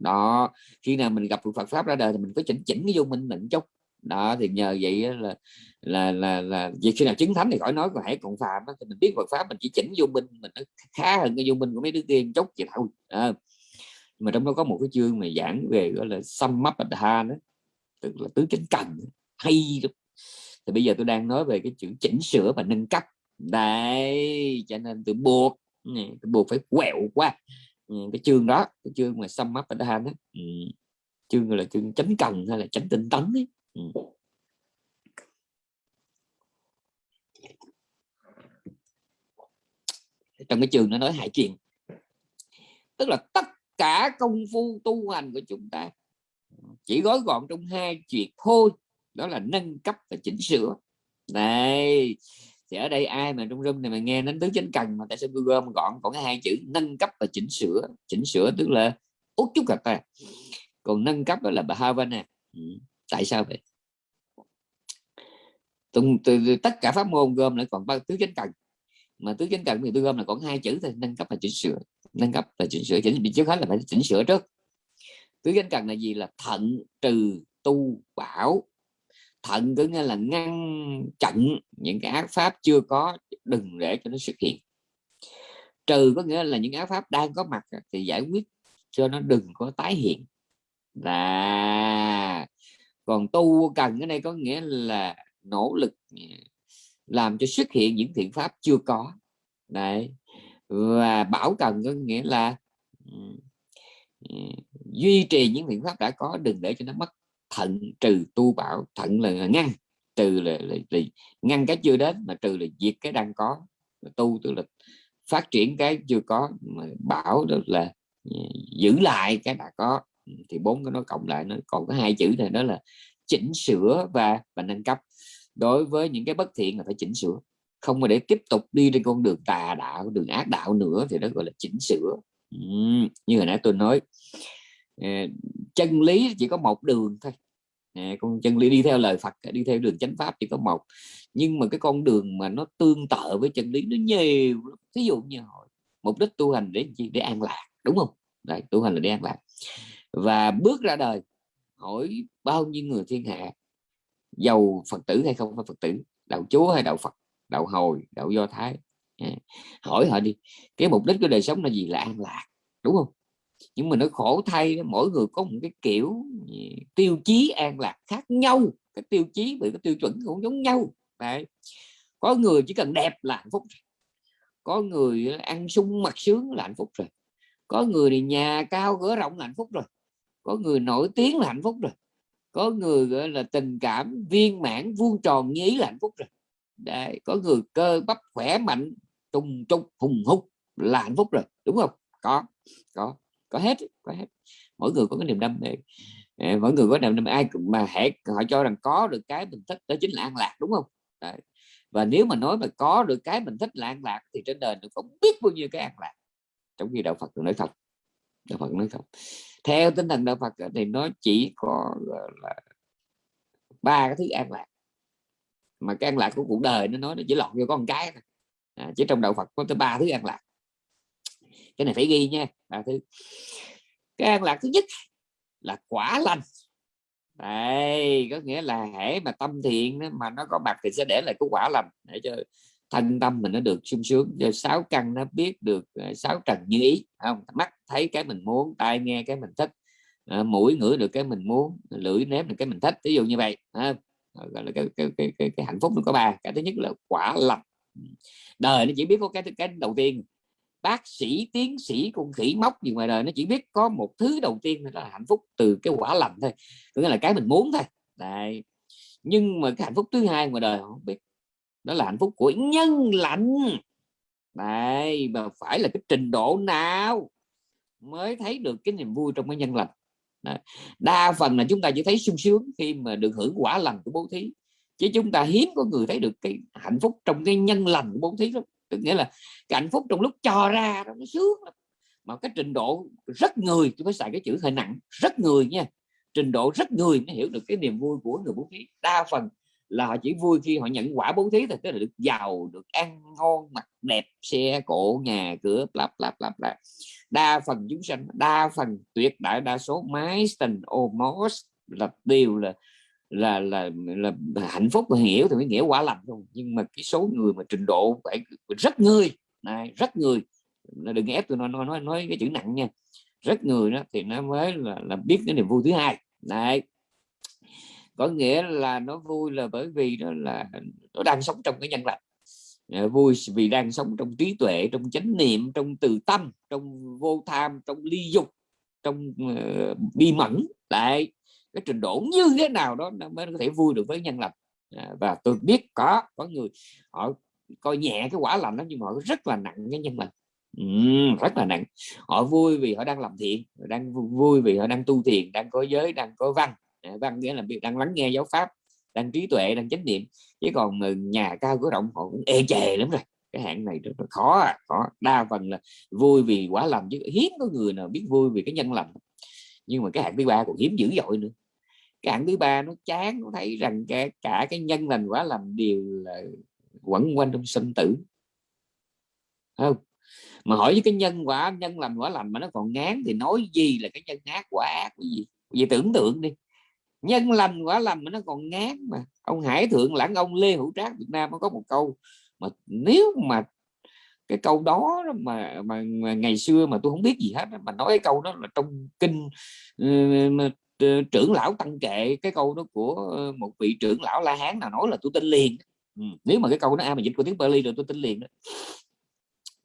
Đó khi nào mình gặp Phật pháp ra đời thì mình có chỉnh chỉnh cái vô minh mình chút đó thì nhờ vậy là là là là việc khi nào chứng thánh thì khỏi nói còn hãy còn phàm thì mình biết Phật pháp mình chỉ chỉnh vô minh mình nó khá hơn cái vô minh của mấy đứa kia chốc vậy thôi à, mà trong đó có một cái chương mà giảng về gọi là sum up ha đó tức là tứ chánh cần hay lắm thì bây giờ tôi đang nói về cái chữ chỉnh sửa và nâng cấp đây cho nên tôi buộc ừ, tôi buộc phải quẹo qua ừ, cái chương đó cái chương mà sum up ha đó ừ. chương gọi là chương chánh cần hay là chánh tinh tấn ấy. Ừ. trong cái trường nó nói hai chuyện. Tức là tất cả công phu tu hành của chúng ta chỉ gói gọn trong hai chuyện thôi. Đó là nâng cấp và chỉnh sửa. Này, thì ở đây ai mà trong room này mà nghe đến tứ chánh cần mà tại sao tôi gom gọn còn cái hai chữ nâng cấp và chỉnh sửa. Chỉnh sửa tức là út chút gặp ta. Còn nâng cấp đó là bhavana. Ừ tại sao vậy? Từ, từ, từ, tất cả pháp môn gom lại còn ba tứ chánh cần. Mà tứ chánh cần thì tôi gom là còn hai chữ thôi nâng cấp và chỉnh sửa. Nâng cấp và chỉnh sửa chỉnh trước hết là phải chỉnh sửa trước. Tứ chánh cần là gì? Là thận trừ tu bảo. Thận có nghĩa là ngăn chặn những cái ác pháp chưa có đừng để cho nó xuất hiện. Trừ có nghĩa là những ác pháp đang có mặt thì giải quyết cho nó đừng có tái hiện. Là còn tu cần cái này có nghĩa là nỗ lực ừ, làm cho xuất hiện những thiện pháp chưa có. Đấy. Và bảo cần có nghĩa là ừ, ừ, duy trì những thiện pháp đã có đừng để cho nó mất. Thận trừ tu bảo thận là ngăn trừ là, là, là ngăn cái chưa đến mà trừ là diệt cái đang có. Tu tức là phát triển cái chưa có mà bảo được là giữ lại cái đã có thì bốn cái nó cộng lại nó còn có hai chữ này đó là chỉnh sửa và và nâng cấp. Đối với những cái bất thiện là phải chỉnh sửa không mà để tiếp tục đi trên con đường tà đạo đường ác đạo nữa thì đó gọi là chỉnh sửa. Ừ, như hồi nãy tôi nói ờ, chân lý chỉ có một đường thôi. Con chân lý đi theo lời Phật đi theo đường chánh pháp chỉ có một. Nhưng mà cái con đường mà nó tương tự với chân lý nó nhiều ví dụ như hỏi mục đích tu hành để gì để an lạc đúng không? Đấy, tu hành là để an lạc và bước ra đời, hỏi bao nhiêu người thiên hạ, giàu phật tử hay không phải phật tử, đạo chúa hay đạo phật, đạo hồi, đạo do thái. À, hỏi họ đi, cái mục đích của đời sống là gì? Là an lạc, đúng không? Nhưng mà nó khổ thay, mỗi người có một cái kiểu tiêu chí an lạc khác nhau. Cái tiêu chí bị cái tiêu chuẩn cũng giống nhau. Đấy. có người chỉ cần đẹp là hạnh phúc có người ờ, ăn sung mặc sướng là hạnh phúc rồi. Có người thì nhà cao, cửa rộng là hạnh phúc rồi có người nổi tiếng là hạnh phúc rồi. Có người gọi là tình cảm viên mãn vuông tròn như ý là hạnh phúc rồi. Đấy, có người cơ bắp khỏe mạnh trùng trục hùng hục là hạnh phúc rồi. Đúng không? Có có có hết có hết. Mỗi người có cái niềm đam mê. Ờ, mỗi người có niềm đam mê. Ai mà hệ họ cho rằng có được cái mình thích đó chính là an lạc đúng không? Đấy. và nếu mà nói mà có được cái mình thích là an lạc thì trên đời nó không biết bao nhiêu cái an lạc. Trong khi đạo Phật nói thật đạo Phật nói thật theo tinh thần đạo Phật thì nó chỉ có là ba cái thứ an lạc. Mà cái an lạc của cuộc đời nó nói nó chỉ lọt vô con cái thôi. À, chỉ trong đạo Phật có tới ba thứ an lạc. Cái này phải ghi nha ba thứ. Cái an lạc thứ nhất là quả lành. Đây có nghĩa là hễ mà tâm thiện mà nó có mặt thì sẽ để lại cái quả lành. Để cho thân tâm mình nó được sung sướng. Do sáu căn nó biết được ờ, sáu trần như ý không? Mắt thấy cái mình muốn tai nghe cái mình thích ờ, mũi ngửi được cái mình muốn lưỡi nếm được cái mình thích ví dụ như vậy à, gọi là cái, cái, cái, cái, cái hạnh phúc nó có ba. Cái thứ nhất là quả lành. Đời nó chỉ biết có cái cái đầu tiên. Bác sĩ tiến sĩ con khỉ móc gì ngoài đời nó chỉ biết có một thứ đầu tiên là hạnh phúc từ cái quả lành thôi. Có nghĩa là cái mình muốn thôi. Đấy. nhưng mà cái hạnh phúc thứ hai ngoài đời không biết đó là hạnh phúc của nhân lành. Này, mà phải là cái trình độ nào mới thấy được cái niềm vui trong cái nhân lành? Đa phần là chúng ta chỉ thấy sung sướng khi mà được hưởng quả lành của bố thí. Chứ chúng ta hiếm có người thấy được cái hạnh phúc trong cái nhân lành của bố thí lắm. Tức nghĩa là cái hạnh phúc trong lúc cho ra nó sướng lắm. Mà cái trình độ rất người tôi phải xài cái chữ hơi nặng, rất người nha. Trình độ rất người mới hiểu được cái niềm vui của người bố thí. Đa phần là họ chỉ vui khi họ nhận quả bố thí thôi tức là được giàu được ăn ngon mặc đẹp xe cộ nhà cửa lặp lặp lặp lặp đa phần chúng sanh đa phần tuyệt đại đa số máy tình almost là đều là là là là, hạnh phúc và hiểu thì mới nghĩa quả lành không nhưng mà cái số người mà trình độ phải rất người này rất người đừng ép tôi nói nói nói, nói cái chữ nặng nha. Rất người đó thì nó mới là, là biết cái niềm vui thứ hai. Này có nghĩa là nó vui là bởi vì nó là nó đang sống trong cái nhân lành. Ờ, vui vì đang sống trong trí tuệ trong chánh niệm trong từ tâm trong vô tham trong ly dục trong uh, bi mẫn. Lại cái trình độ như thế nào đó nó mới có thể vui được với nhân lành. À, và tôi biết có có người họ coi nhẹ cái quả lành đó nhưng mà họ rất là nặng cái nhân lành. Ừ, rất là nặng. Họ vui vì họ đang làm thiện đang vui vì họ đang tu thiền đang có giới đang có văn. Ờ, văn nghĩa là đang lắng nghe giáo pháp đang trí tuệ đang chánh niệm. Chứ còn nhà cao cửa rộng họ cũng ê chề lắm rồi. Cái hạng này rất là khó à, khó. Đa phần là vui vì quả lầm chứ hiếm có người nào biết vui vì cái nhân lầm nhưng mà cái hạng thứ ba còn hiếm dữ dội nữa. Cái hạng thứ ba nó chán nó thấy rằng cả, cả cái nhân lành quả làm đều là quẩn quanh trong sinh tử. Không? Mà hỏi với cái nhân quả nhân lành quả lành mà nó còn ngán thì nói gì là cái nhân ác quả ác cái gì? Vậy tưởng tượng đi nhân lành quả lành mà nó còn ngán mà ông hải thượng lãng ông lê hữu trác việt nam nó có một câu mà nếu mà cái câu đó mà, mà mà ngày xưa mà tôi không biết gì hết mà nói cái câu đó là trong kinh uh, trưởng lão tăng kệ cái câu đó của ờ, một vị trưởng lão la hán nào nói là tôi tin liền ừ. nếu mà cái câu đó ai mà dịch của tiếng Bali rồi tôi tin liền đó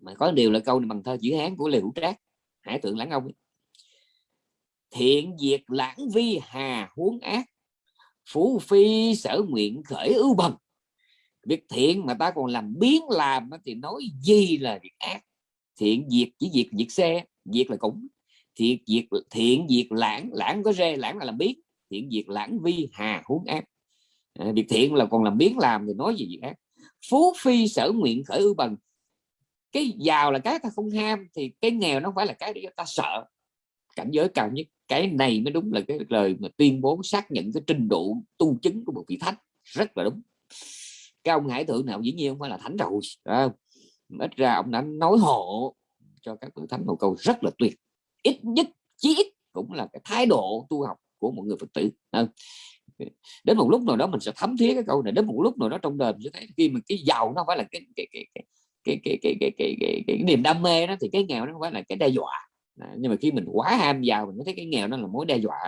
mà có điều là câu này bằng thơ chữ hán của lê hữu trác hải thượng lãng ông ấy thiện diệt lãng vi hà huống ác phú phi sở nguyện khởi ưu bần. Việc thiện mà ta còn làm biến làm thì nói gì là việc ác. Thiện diệt chỉ diệt diệt xe diệt là cũng thiện diệt thiện diệt lãng lãng có rê lãng là làm biến. Thiện diệt lãng vi hà huống ác. À, việc thiện là còn làm biến làm thì nói gì việc ác. Phú phi sở nguyện khởi ưu bần. Cái giàu là cái ta không ham thì cái nghèo nó phải là cái để ta sợ. Cảnh giới cao nhất cái này mới đúng là cái lời mà tuyên bố xác nhận cái trình độ tu chứng của một vị thánh rất là đúng cái ông hải thượng nào dĩ nhiên không phải là thánh rồi à, ít ra ông đã nói hộ cho các vị thánh một câu rất là tuyệt ít nhất chí ít cũng là cái thái độ tu học của một người phật tử à, đến một lúc nào đó mình sẽ thấm thía cái câu này đến một lúc nào đó trong đời mình sẽ thấy khi mà cái giàu nó phải là cái cái cái cái cái cái cái cái cái, cái, cái niềm đam mê đó thì cái nghèo nó không phải là cái đe dọa à, nhưng mà khi mình quá ham giàu mình mới thấy cái nghèo nó là mối đe dọa.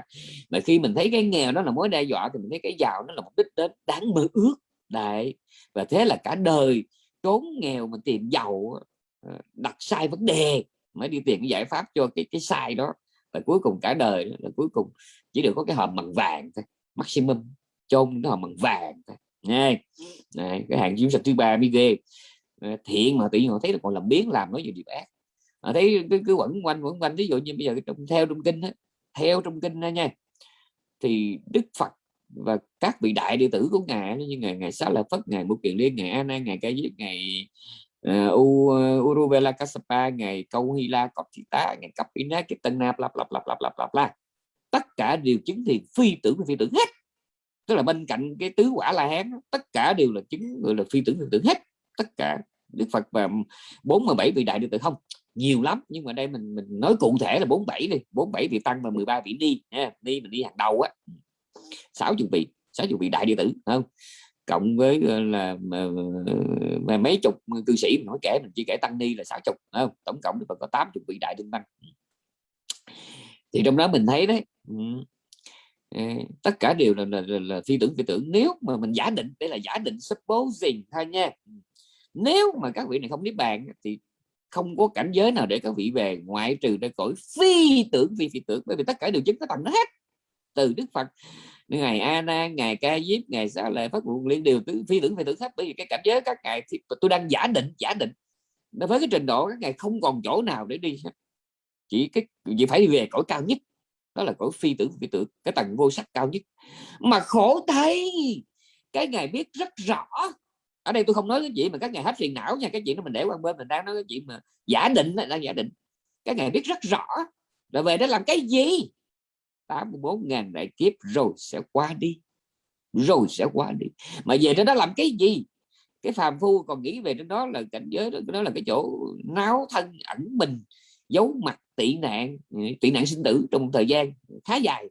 Mà khi mình thấy cái nghèo nó là mối đe dọa thì mình thấy cái giàu nó là mục đích đến đáng mơ ước. Đấy và thế là cả đời trốn nghèo mà tìm giàu ờ, đặt sai vấn đề mới đi tìm cái giải pháp cho cái cái sai đó. Và cuối cùng cả đời là cuối cùng chỉ được có cái hòm bằng vàng thôi maximum chôn cái hòm bằng vàng thôi Nghe. Này, cái hàng chiếu sạch thứ ba mới ghê ờ, thiện mà tự nhiên họ thấy là còn làm biến làm nói gì điều ác à, thấy cứ, cứ quẩn quanh quẩn quanh. Ví dụ như bây giờ trong theo trong kinh đó, theo trong kinh đó nha thì đức phật và các vị đại đệ tử của ngài như ngài ngài xá lợi phất ngài mục kiền liên ngài an ngài ca diếp ngài ngày U, uh, urubela kasapa ngày Câu Hy La Cọp Thị Tá ngày ina cái Tân nap lặp lặp lặp lặp lặp lặp la tất cả đều chứng thì phi tưởng phi tưởng hết. Tức là bên cạnh cái tứ quả la hán tất cả đều là chứng gọi là phi tưởng phi tưởng hết. Tất cả Đức Phật và 47 vị đại đệ tử không nhiều lắm nhưng mà đây mình mình nói cụ thể là 47 đi 47 vị tăng và 13 vị đi nha đi mình đi hàng đầu á. 60 vị 60 vị đại địa tử không? Cộng với ờ, là mà, mà mấy chục cư sĩ mình nói kể mình chỉ kể tăng ni là 60 không? Tổng cộng còn có 80 vị đại tương tăng thì trong đó mình thấy đấy ừ, ờ, tất cả đều là, là, là, là phi tưởng phi tưởng. Nếu mà mình giả định đây là giả định supposing thôi nha. Nếu mà các vị này không niết bàn thì không có cảnh giới nào để các vị về ngoại trừ ra cõi phi tưởng, phi phi tưởng. Bởi vì tất cả đều chứng có tầng nó hết. Từ đức phật, ngày a nan ngày ca diếp ngày xá lệ phát nguyện liên đều phi tưởng phi tưởng hết. Bởi vì cái cảnh giới các ngài thì tôi đang giả định giả định. Với cái trình độ các ngài không còn chỗ nào để đi chỉ cái, chỉ phải về cõi cao nhất. Đó là cõi phi tưởng phi tưởng, cái tầng vô sắc cao nhất. Mà khổ thấy cái ngài biết rất rõ ở đây tôi không nói cái chuyện mà các ngài hết phiền não nha cái chuyện đó mình để qua bên mình đang nói cái chuyện mà giả định đang giả định. Các ngài biết rất rõ là về đó làm cái gì. 84 ngàn đại kiếp rồi sẽ qua đi rồi sẽ qua đi. Mà về đó đó làm cái gì? Cái phàm phu còn nghĩ về trên đó là cảnh giới đó, đó là cái chỗ náo thân ẩn mình giấu mặt tị nạn ừ, tị nạn sinh tử trong một thời gian khá dài.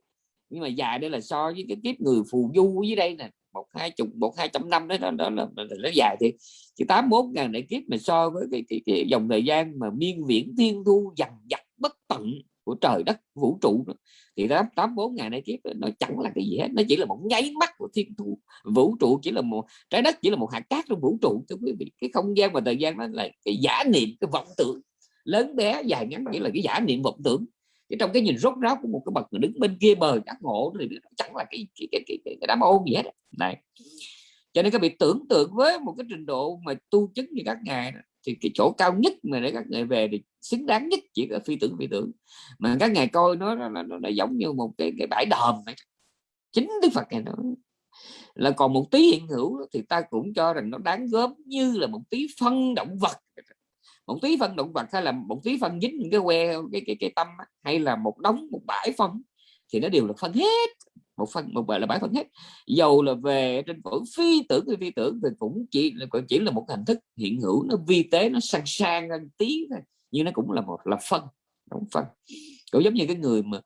Nhưng mà dài đây là so với cái kiếp người phù du dưới đây nè một hai chục một hai trăm năm đó, nó đó là nó dài thì chỉ tám bốn ngàn đại kiếp mà so với cái, cái, cái dòng thời gian mà miên viễn thiên thu dằn dặt bất tận của trời đất vũ trụ đó. thì tám tám bốn ngàn đại kiếp nó chẳng là cái gì hết. Nó chỉ là một nháy mắt của thiên thu vũ trụ chỉ là một trái đất chỉ là một hạt cát trong vũ trụ thưa quý vị. Cái không gian và thời gian đó là cái giả niệm cái vọng tưởng. Lớn bé dài ngắn chỉ là cái giả niệm vọng tưởng chứ trong cái nhìn rốt ráo của một cái bậc người đứng bên kia bờ giác ngộ thì nó chẳng là cái cái cái cái, cái, cái đám ôn gì hết này. Cho nên các vị tưởng tượng với một cái trình độ mà tu chứng như các ngài thì cái chỗ cao nhất mà để các ngài về thì xứng đáng nhất chỉ có phi tưởng phi tưởng. Mà các ngài coi nó nó, nó, nó giống như một cái cái bãi đờm này chính đức phật này nó là còn một tí hiện hữu thì ta cũng cho rằng nó đáng góp như là một tí phân động vật một tí phân động vật hay là một tí phân dính những cái que cái cái cái tâm hay là một đống một bãi phân thì nó đều là phân hết. Một phân một bãi là bãi phân hết. Dầu là về trên cõi phi tưởng hay phi tưởng thì cũng chỉ là chỉ là một hình thức hiện hữu. Nó vi tế nó sang sang hơn tí thôi nhưng nó cũng là một là phân đóng phân. Cũng giống như cái người mà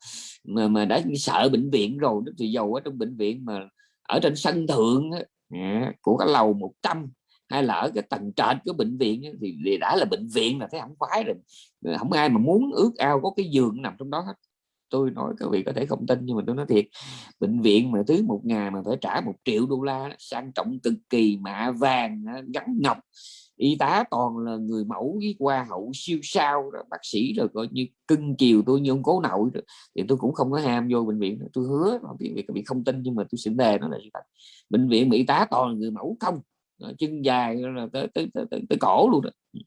mà, mà đã sợ bệnh viện rồi thì dầu ở trong bệnh viện mà ở trên sân thượng à, của cái lầu 100 hay là ở cái tầng trệt của bệnh viện thì đã là bệnh viện là thấy không khoái rồi. Ờ, không ai mà muốn ước ao có cái giường nằm trong đó hết. Tôi nói các vị có thể không tin nhưng mà tôi nói thiệt, bệnh viện mà thứ một ngày mà phải trả một triệu đô la sang trọng cực kỳ, mạ vàng gắn ngọc. Y tá toàn là người mẫu với qua hậu siêu sao rồi bác sĩ rồi coi như cưng chiều tôi như ông cố nội rồi. thì tôi cũng không có ham vô bệnh viện tôi hứa mà viện các vị không tin nhưng mà tôi xin đề nó là bệnh viện mỹ tá toàn là người mẫu không. Ờ, chân dài là tới tới, tới, tới, tới cổ luôn đó. Ừ.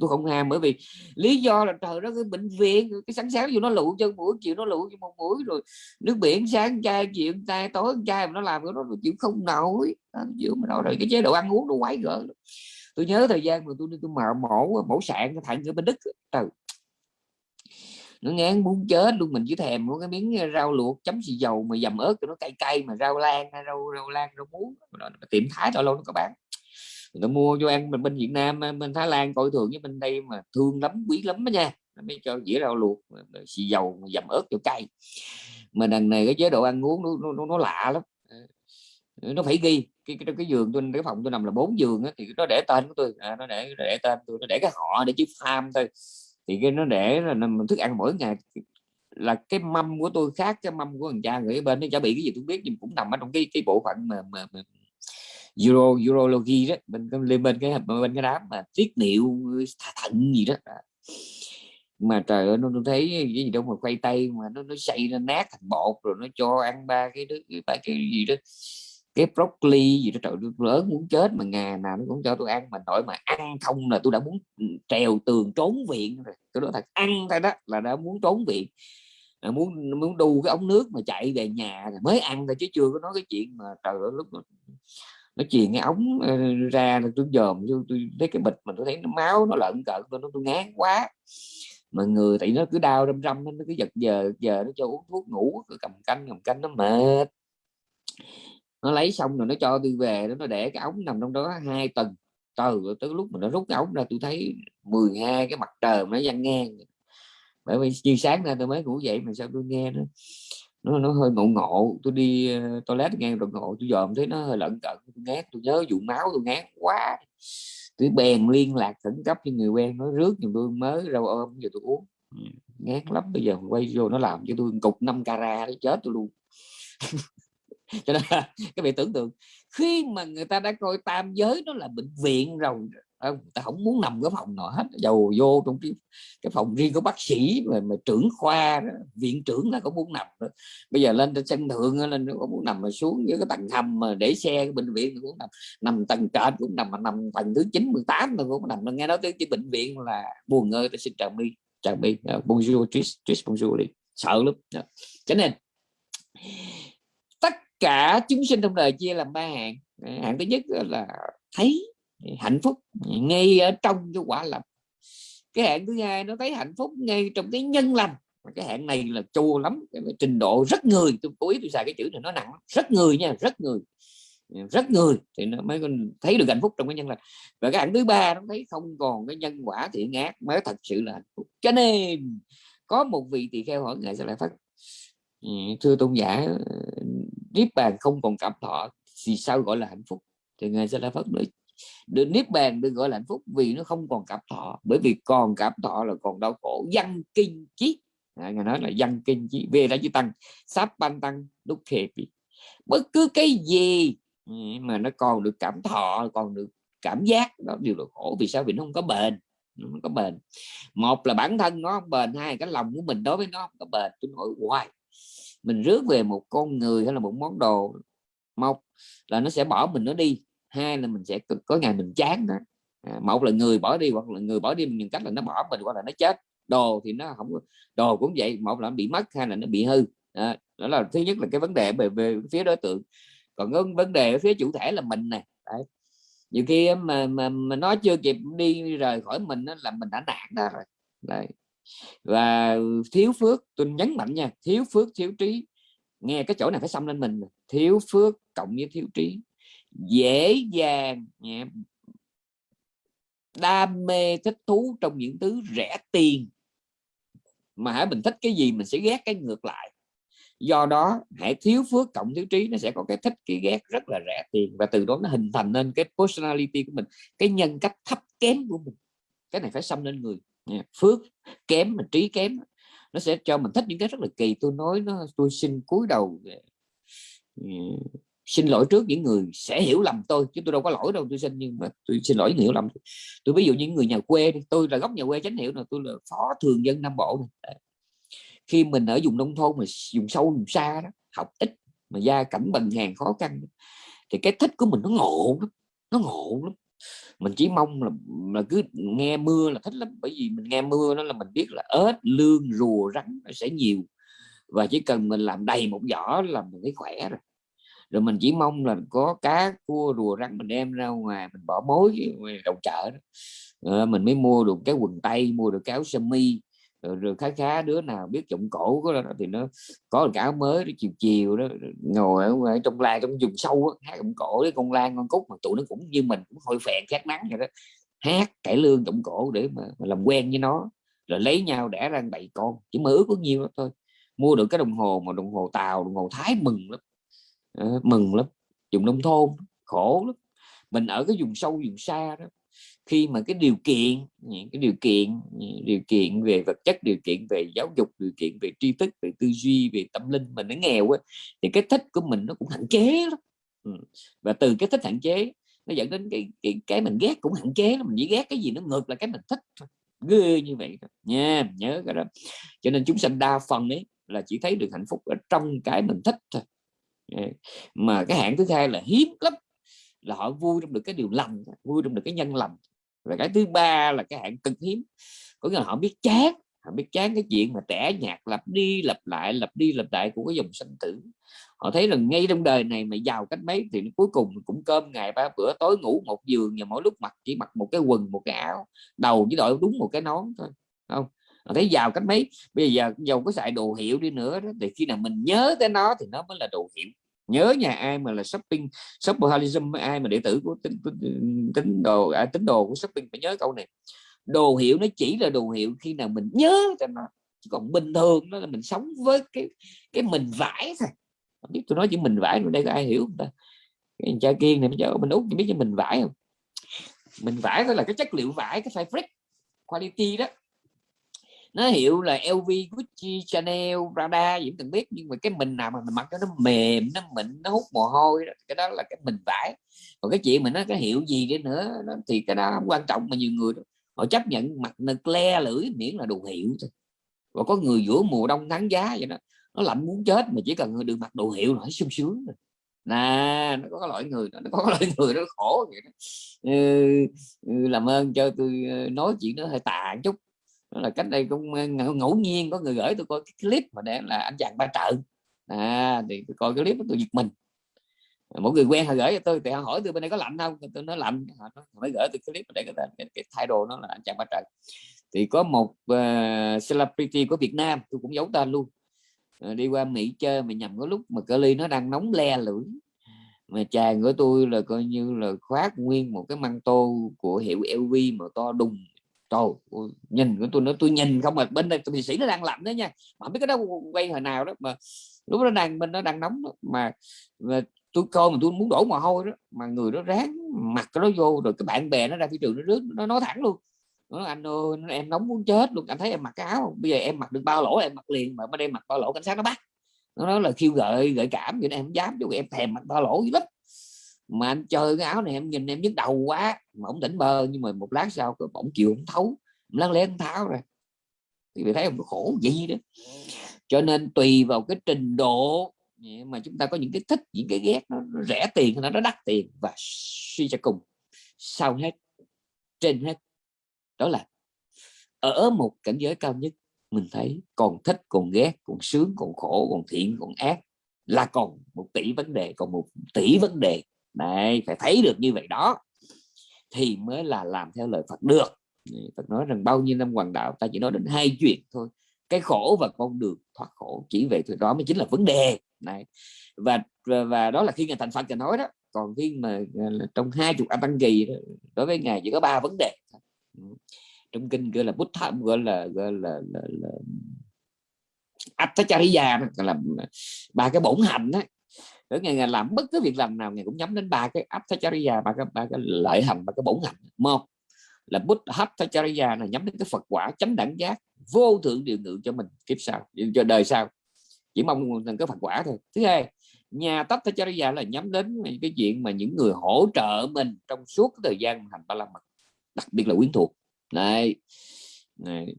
Tôi không ham bởi vì lý do là trời đó cái bệnh viện cái sáng sáng vô nó lụ chân mũi chiều nó lụ cho một mũi rồi nước biển sáng chai chiều tay tối chai mà nó làm cái đó chịu không nổi. Chịu mà đâu rồi cái chế độ ăn uống nó quái gở tôi nhớ thời gian mà tôi đi tôi mở mổ mổ sạn cái thằng ở bên đức trời ừ. nó ngán muốn chết luôn mình chỉ thèm một cái miếng rau luộc chấm xì dầu mà dầm ớt cho nó cay cay mà rau lan rau rau lan rau muống. Tiệm thái rồi lâu nó có bán người ta mua cho ăn mình bên Việt Nam bên Thái Lan coi thường với bên đây mà thương lắm quý lắm đó nha. Mới cho dĩa rau luộc xì dầu dầm ớt cho cay. Mà đằng này cái chế độ ăn uống nó, nó, nó lạ lắm. Ờ, nó phải ghi. Cái cái, cái giường tôi cái phòng tôi nằm là bốn giường á, thì nó để tên của tôi. À, nó để để tên tôi nó để cái họ để chữ farm thôi. Thì cái nó để là mình thức ăn mỗi ngày. Là cái mâm của tôi khác cái mâm của thằng cha người bên nó chả bị cái gì tôi biết nhưng cũng nằm ở trong cái cái bộ phận mà, mà, mà Euro urology đó bên lên bên cái bên cái đám mà tiết niệu thận gì đó. À. Mà trời ơi nó, nó thấy cái gì đâu mà quay tay mà nó nó xây nó nát thành bột rồi nó cho ăn ba cái đứa ba cái gì đó cái broccoli gì đó. Trời tôi lớn muốn chết mà ngày nào nó cũng cho tôi ăn mà nổi mà ăn không là tôi đã muốn trèo tường trốn viện rồi. Tôi nói thật ăn thôi đó là đã muốn trốn viện là muốn muốn đu cái ống nước mà chạy về nhà rồi mới ăn thôi chứ chưa có nói cái chuyện mà trời ơi lúc mà nó chìa cái ống ờ, ra là tôi dòm tôi, tôi thấy cái bịch mà tôi thấy nó máu nó lợn cợn tôi nó tôi ngán quá. Mà người tại nó cứ đau râm râm nó cứ giật giờ giờ nó cho uống thuốc ngủ cứ cầm canh cầm canh nó mệt. Nó lấy xong rồi nó cho tôi về nó để cái ống nằm trong đó hai tuần. Từ tới lúc mà nó rút cái ống ra tôi thấy 12 cái mặt trời nó văng ngang. Bởi vì như sáng ra tôi mới ngủ dậy mà sao tôi nghe nó nó, nó hơi ngộ ngộ. Tôi đi uh, toilet ngang rồi ngộ tôi dòm thấy nó hơi lận cận tôi ngán tôi nhớ vụ máu tôi ngán quá. Tôi bèn liên lạc khẩn cấp cho người quen nó rước giùm tôi mới rau ôm giờ tôi uống. Ừ, ngán lắm bây giờ quay vô nó làm cho tôi cục 5 cara để chết tôi luôn. Cho nên cái vị tưởng tượng khi mà người ta đã coi tam giới nó là bệnh viện rồi người ta không muốn nằm cái phòng nào hết dầu vô trong cái, cái phòng riêng của bác sĩ mà, mà trưởng khoa đó, viện trưởng là có muốn nằm đó. bây giờ lên trên sân thượng lên có muốn nằm mà xuống với cái tầng hầm mà để xe bệnh viện cũng nằm nằm tầng trệt cũng nằm mà nằm tầng thứ chín mười tám cũng nằm. Nghe nói tới cái bệnh viện là buồn ngơi tôi xin chào đi chào đi, uh, à, bonjour tris tris bonjour đi. Sợ lắm. Dạ. Cho nên tất cả chúng sinh trong đời chia làm ba hạng. Hạng thứ nhất là thấy hạnh phúc ngay ở trong cái quả lành. Cái hạn thứ hai nó thấy hạnh phúc ngay trong cái nhân lành. Cái hạn này là chua lắm, cái trình độ rất người. Tôi cố ý tôi xài cái chữ này nó nặng rất người nha, rất người. Rất người thì nó mới thấy được hạnh phúc trong cái nhân lành. Và cái hạng thứ ba nó thấy không còn cái nhân quả thiện ác mới thật sự là hạnh phúc. Cho nên có một vị tỳ kheo hỏi ngài sẽ lại phát ừ, thưa tôn giả ờ, niết bàn không còn cảm thọ thì sao gọi là hạnh phúc? Thì ngài sẽ lại phát nói được niết bàn được gọi là hạnh phúc vì nó không còn cảm thọ. Bởi vì còn cảm thọ là còn đau khổ. Văn kinh chí. À, ngài nói là văn kinh chí. Về đã chữ tăng. Sắp ban tăng đúc khề bất cứ cái gì mà nó còn được cảm thọ còn được cảm giác đó đều là khổ. Vì sao? Vì nó không có bền. Nó không có bền. Một là bản thân nó không bền. Hai cái lòng của mình đối với nó không có bền. Tôi nói hoài mình rước về một con người hay là một món đồ một là nó sẽ bỏ mình nó đi hai là mình sẽ có ngày mình chán đó à, một là người bỏ đi hoặc là người bỏ đi mình cách là nó bỏ mình hoặc là nó chết. Đồ thì nó không đồ cũng vậy một là nó bị mất hai là nó bị hư. À, đó là thứ nhất là cái vấn đề về, về phía đối tượng. Còn cái vấn đề ở phía chủ thể là mình nè nhiều khi mà, mà mà nó chưa kịp đi rời khỏi mình đó, là mình đã nản đó rồi Đấy. và thiếu phước tôi nhấn mạnh nha thiếu phước thiếu trí. Nghe cái chỗ này phải xâm lên mình thiếu phước cộng với thiếu trí dễ dàng đam mê thích thú trong những thứ rẻ tiền. Mà hãy mình thích cái gì mình sẽ ghét cái ngược lại. Do đó, hãy thiếu phước cộng thiếu trí, nó sẽ có cái thích, cái ghét rất là rẻ tiền. Và từ đó nó hình thành nên cái personality của mình, cái nhân cách thấp kém của mình. Cái này phải xâm lên người phước kém mà trí kém, nó sẽ cho mình thích những cái rất là kỳ. Tôi nói nó, tôi xin cúi đầu xin lỗi trước những người sẽ hiểu lầm tôi chứ tôi đâu có lỗi đâu tôi xin nhưng mà tôi xin lỗi những hiểu lầm. Tôi ví dụ những người nhà quê đi tôi là gốc nhà quê chánh hiểu là tôi là phó thường dân nam bộ này. khi mình ở vùng nông thôn mà dùng sâu dùng xa đó học ít mà gia cảnh bần hàng khó khăn thì cái thích của mình nó ngộ lắm nó ngộ lắm. Mình chỉ mong là, là cứ nghe mưa là thích lắm bởi vì mình nghe mưa nó là mình biết là ếch lương rùa rắn nó sẽ nhiều. Và chỉ cần mình làm đầy một giỏ là mình thấy khỏe rồi rồi mình chỉ mong là có cá cua rùa rắn mình đem ra ngoài mình bỏ mối đầu chợ đó. Rồi mình mới mua được cái quần tây mua được cái áo sơ mi. Rồi, rồi khá khá đứa nào biết trộm cổ đó, thì nó có cái áo mới đó, chiều chiều đó ngồi ở ngoài trong lai trong vùng sâu đó, hát trộm cổ với con lan con cúc mà tụi nó cũng như mình cũng hơi phèn khát nắng vậy đó. Hát cải lương trộm cổ để mà, mà làm quen với nó. Rồi lấy nhau đẻ ra bảy con chỉ mơ ước có nhiêu đó thôi. Mua được cái đồng hồ mà đồng hồ tàu đồng hồ thái mừng lắm. Ờ, mừng lắm, dùng nông thôn, khổ lắm. Mình ở cái vùng sâu, vùng xa đó, khi mà cái điều kiện, những cái điều kiện điều kiện về vật chất, điều kiện về giáo dục, điều kiện về tri thức, về tư duy, về tâm linh mình nó nghèo á, thì cái thích của mình nó cũng hạn chế lắm. Ừ. và từ cái thích hạn chế, nó dẫn đến cái cái cái mình ghét cũng hạn chế mình chỉ ghét cái gì nó ngược là cái mình thích ghê như vậy đó. nha nhớ cái đó. Cho nên chúng sanh đa phần ấy là chỉ thấy được hạnh phúc ở trong cái mình thích thôi mà cái hạng thứ hai là hiếm lắm, là họ vui trong được cái điều lành, vui trong được cái nhân lành. Và cái thứ ba là cái hạng cực hiếm, có nghĩa là họ biết chán, họ biết chán cái chuyện mà tẻ nhạt, lặp đi, lặp lại, lặp đi, lặp lại của cái dòng sanh tử. Họ thấy rằng ngay trong đời này mà giàu cách mấy thì cuối cùng cũng cơm ngày ba bữa, tối ngủ một giường và mỗi lúc mặc, chỉ mặc một cái quần, một cái áo, đầu chỉ đội đúng một cái nón thôi không? Mà thấy giàu cách mấy? Bây giờ giàu có xài đồ hiệu đi nữa đó, thì khi nào mình nhớ tới nó thì nó mới là đồ hiệu. Nhớ nhà ai mà là shopping shopaholicism ai mà đệ tử của tính, tính, tính đồ à, tính đồ của shopping phải nhớ câu này. Đồ hiệu nó chỉ là đồ hiệu khi nào mình nhớ cho nó. Chứ còn bình thường đó là mình sống với cái cái mình vải thôi. Không biết tôi nói chỉ mình vải rồi đây có ai hiểu không ta? Cái cha kiên này bây mình út biết cho mình vải không? Mình vải đó là cái chất liệu vải cái fabric quality đó nó hiệu là LV, Gucci, Chanel, Prada gì cũng từng biết nhưng mà cái mình nào mà mình mặc cho nó mềm nó mịn nó hút mồ hôi đó. cái đó là cái mình vải còn cái chuyện mà nó cái hiệu gì đi nữa đó, thì cái đó không quan trọng mà nhiều người đó, họ chấp nhận mặc nực le lưỡi miễn là đồ hiệu thôi. Và có người giữa mùa đông tháng giá vậy đó nó lạnh muốn chết mà chỉ cần được mặc đồ hiệu là sung sướng rồi. Nè nó có loại người đó, nó có loại người nó khổ vậy đó. Ừ, ừ, làm ơn cho tôi ờ, nói chuyện nó hơi tàn chút đó là cách đây cũng ờ, ngẫu nhiên có người gửi tôi coi cái clip mà để là anh chàng ba trợ à thì tôi coi cái clip tôi giật mình. Mỗi người quen họ gửi cho tôi thì họ hỏi tôi bên đây có lạnh không? Tôi nói lạnh. Họ mới gửi tôi clip để cái, cái, cái thay đồ nó là anh chàng ba trợ thì có một uh, celebrity của Việt Nam tôi cũng giấu tên luôn. Uh, đi qua Mỹ chơi mà nhầm có lúc mà cơ ly nó đang nóng le lưỡi. Mà chàng của tôi là coi như là khoác nguyên một cái măng tô của hiệu LV mà to đùng trời nhìn của tôi nói tôi nhìn không mà bên đây tôi sĩ nó đang lạnh đấy nha. Mà biết cái đó quay hồi nào đó mà lúc nó đang bên nó đang nóng đó. mà, mà tôi coi mà tôi muốn đổ mồ hôi đó mà người nó ráng mặc cái đó vô rồi cái bạn bè nó ra thị trường nó rước nó nói thẳng luôn. Nó anh ơi em nóng muốn chết luôn anh thấy em mặc cái áo bây giờ em mặc được bao lỗ em mặc liền mà bên đây mặc bao lỗ cảnh sát nó bắt. Nó nói là khiêu gợi gợi cảm vậy em không dám chứ em thèm mặc bao lỗ gì lắm mà anh chơi cái áo này em nhìn em nhức đầu quá. Mà ổng tỉnh bơ nhưng mà một lát sau cái bỗng chịu ổng thấu. Lăn lén tháo ra. Thì bị thấy ông khổ gì đó. Cho nên tùy vào cái trình độ mà chúng ta có những cái thích những cái ghét nó, nó rẻ tiền nó nó đắt tiền. Và suy cho cùng sau hết trên hết đó là ở một cảnh giới cao nhất mình thấy còn thích còn ghét còn sướng còn khổ còn thiện còn ác là còn một tỷ vấn đề còn một tỷ vấn đề này phải thấy được như vậy đó. Thì mới là làm theo lời Phật được. Phật nói rằng bao nhiêu năm hoàng đạo ta chỉ nói đến hai chuyện thôi. Cái khổ và con đường thoát khổ chỉ vậy thôi. Đó mới chính là vấn đề. Này và và, đó là khi ngài thành Phật thì nói đó. Còn khi mà à, trong hai chục a tăng kỳ đối với ngài chỉ có ba vấn đề ừ. trong kinh gọi là bút thẩm gọi là gọi là, là, là Attachariya là à, ba cái bổn hạnh đó ở ngày ngày làm bất cứ việc làm nào ngày cũng nhắm đến ba cái Attachariya ba cái ba cái lợi hành ba cái bổn hạnh một là bút Attachariya là nhắm đến cái Phật quả chánh đẳng giác vô thượng điều ngự cho mình kiếp sau cho đời sau. Chỉ mong rằng cái Phật quả thôi. Thứ hai nhà Attachariya là nhắm đến cái chuyện mà những người hỗ trợ mình trong suốt cái thời gian hành ba la mật đặc biệt là quyến thuộc. Này, này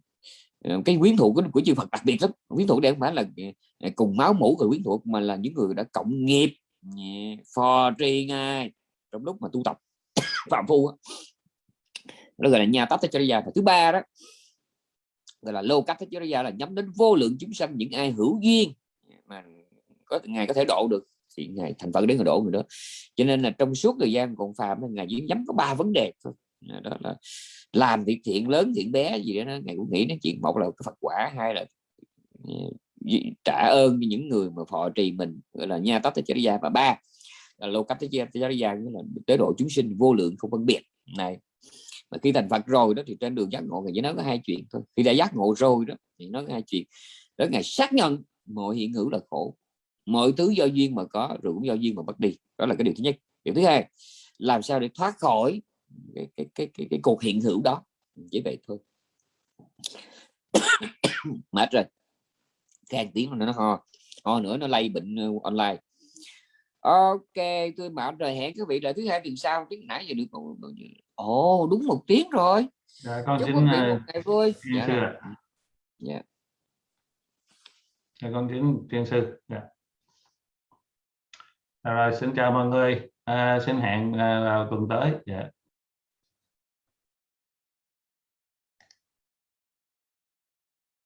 Ờ, cái quyến thuộc của, của chư Phật đặc biệt lắm. Quyến thuộc đây không phải là ờ, ờ, cùng máu mũ người quyến thuộc mà là những người đã cộng nghiệp phò tri ngay trong lúc mà tu tập phạm phu đó gọi là nhà tát chariya và thứ ba đó gọi là lô cát chariya là nhắm đến vô lượng chúng sanh những ai hữu duyên mà có ngài có thể độ được. Thì ngài thành phật đến người độ người đó. Cho nên là trong suốt thời gian còn phàm ngài chỉ nhắm có ba vấn đề thôi đó là làm việc thiện, lớn thiện bé gì đó ngài cũng nghĩ đến chuyện một là cái phật quả, hai là ừ, trả ơn cho những người mà phò trì mình, gọi là, nha tát gia. Và ba, là lô cách gia là tế độ chúng sinh vô lượng không phân biệt. Này, mà khi thành Phật rồi đó thì trên đường giác ngộ thì chỉ nói có hai chuyện thôi. Khi đã giác ngộ rồi đó thì nói có hai chuyện. Đó ngày xác nhận mọi hiện hữu là khổ, mọi thứ do duyên mà có, rồi cũng do duyên mà mất đi. Đó là cái điều thứ nhất. Điều thứ hai, làm sao để thoát khỏi cái cái cái cái, cái cuộc hiện hữu đó. Chỉ vậy thôi. Mệt rồi. Khen tiếng nó ho ho nữa nó lây bệnh ờ, online. Ok tôi bảo rồi hẹn các vị lại thứ hai tuần sau tiếng nãy giờ được ồ đúng một tiếng rồi. Dạ, con chúc xin quý vị ờ, một ngày vui. dạ. sư dạ. Dạ, con xin thiên sư. Dạ. Dạ rồi xin chào mọi người. À, xin hẹn à, vào tuần tới. Dạ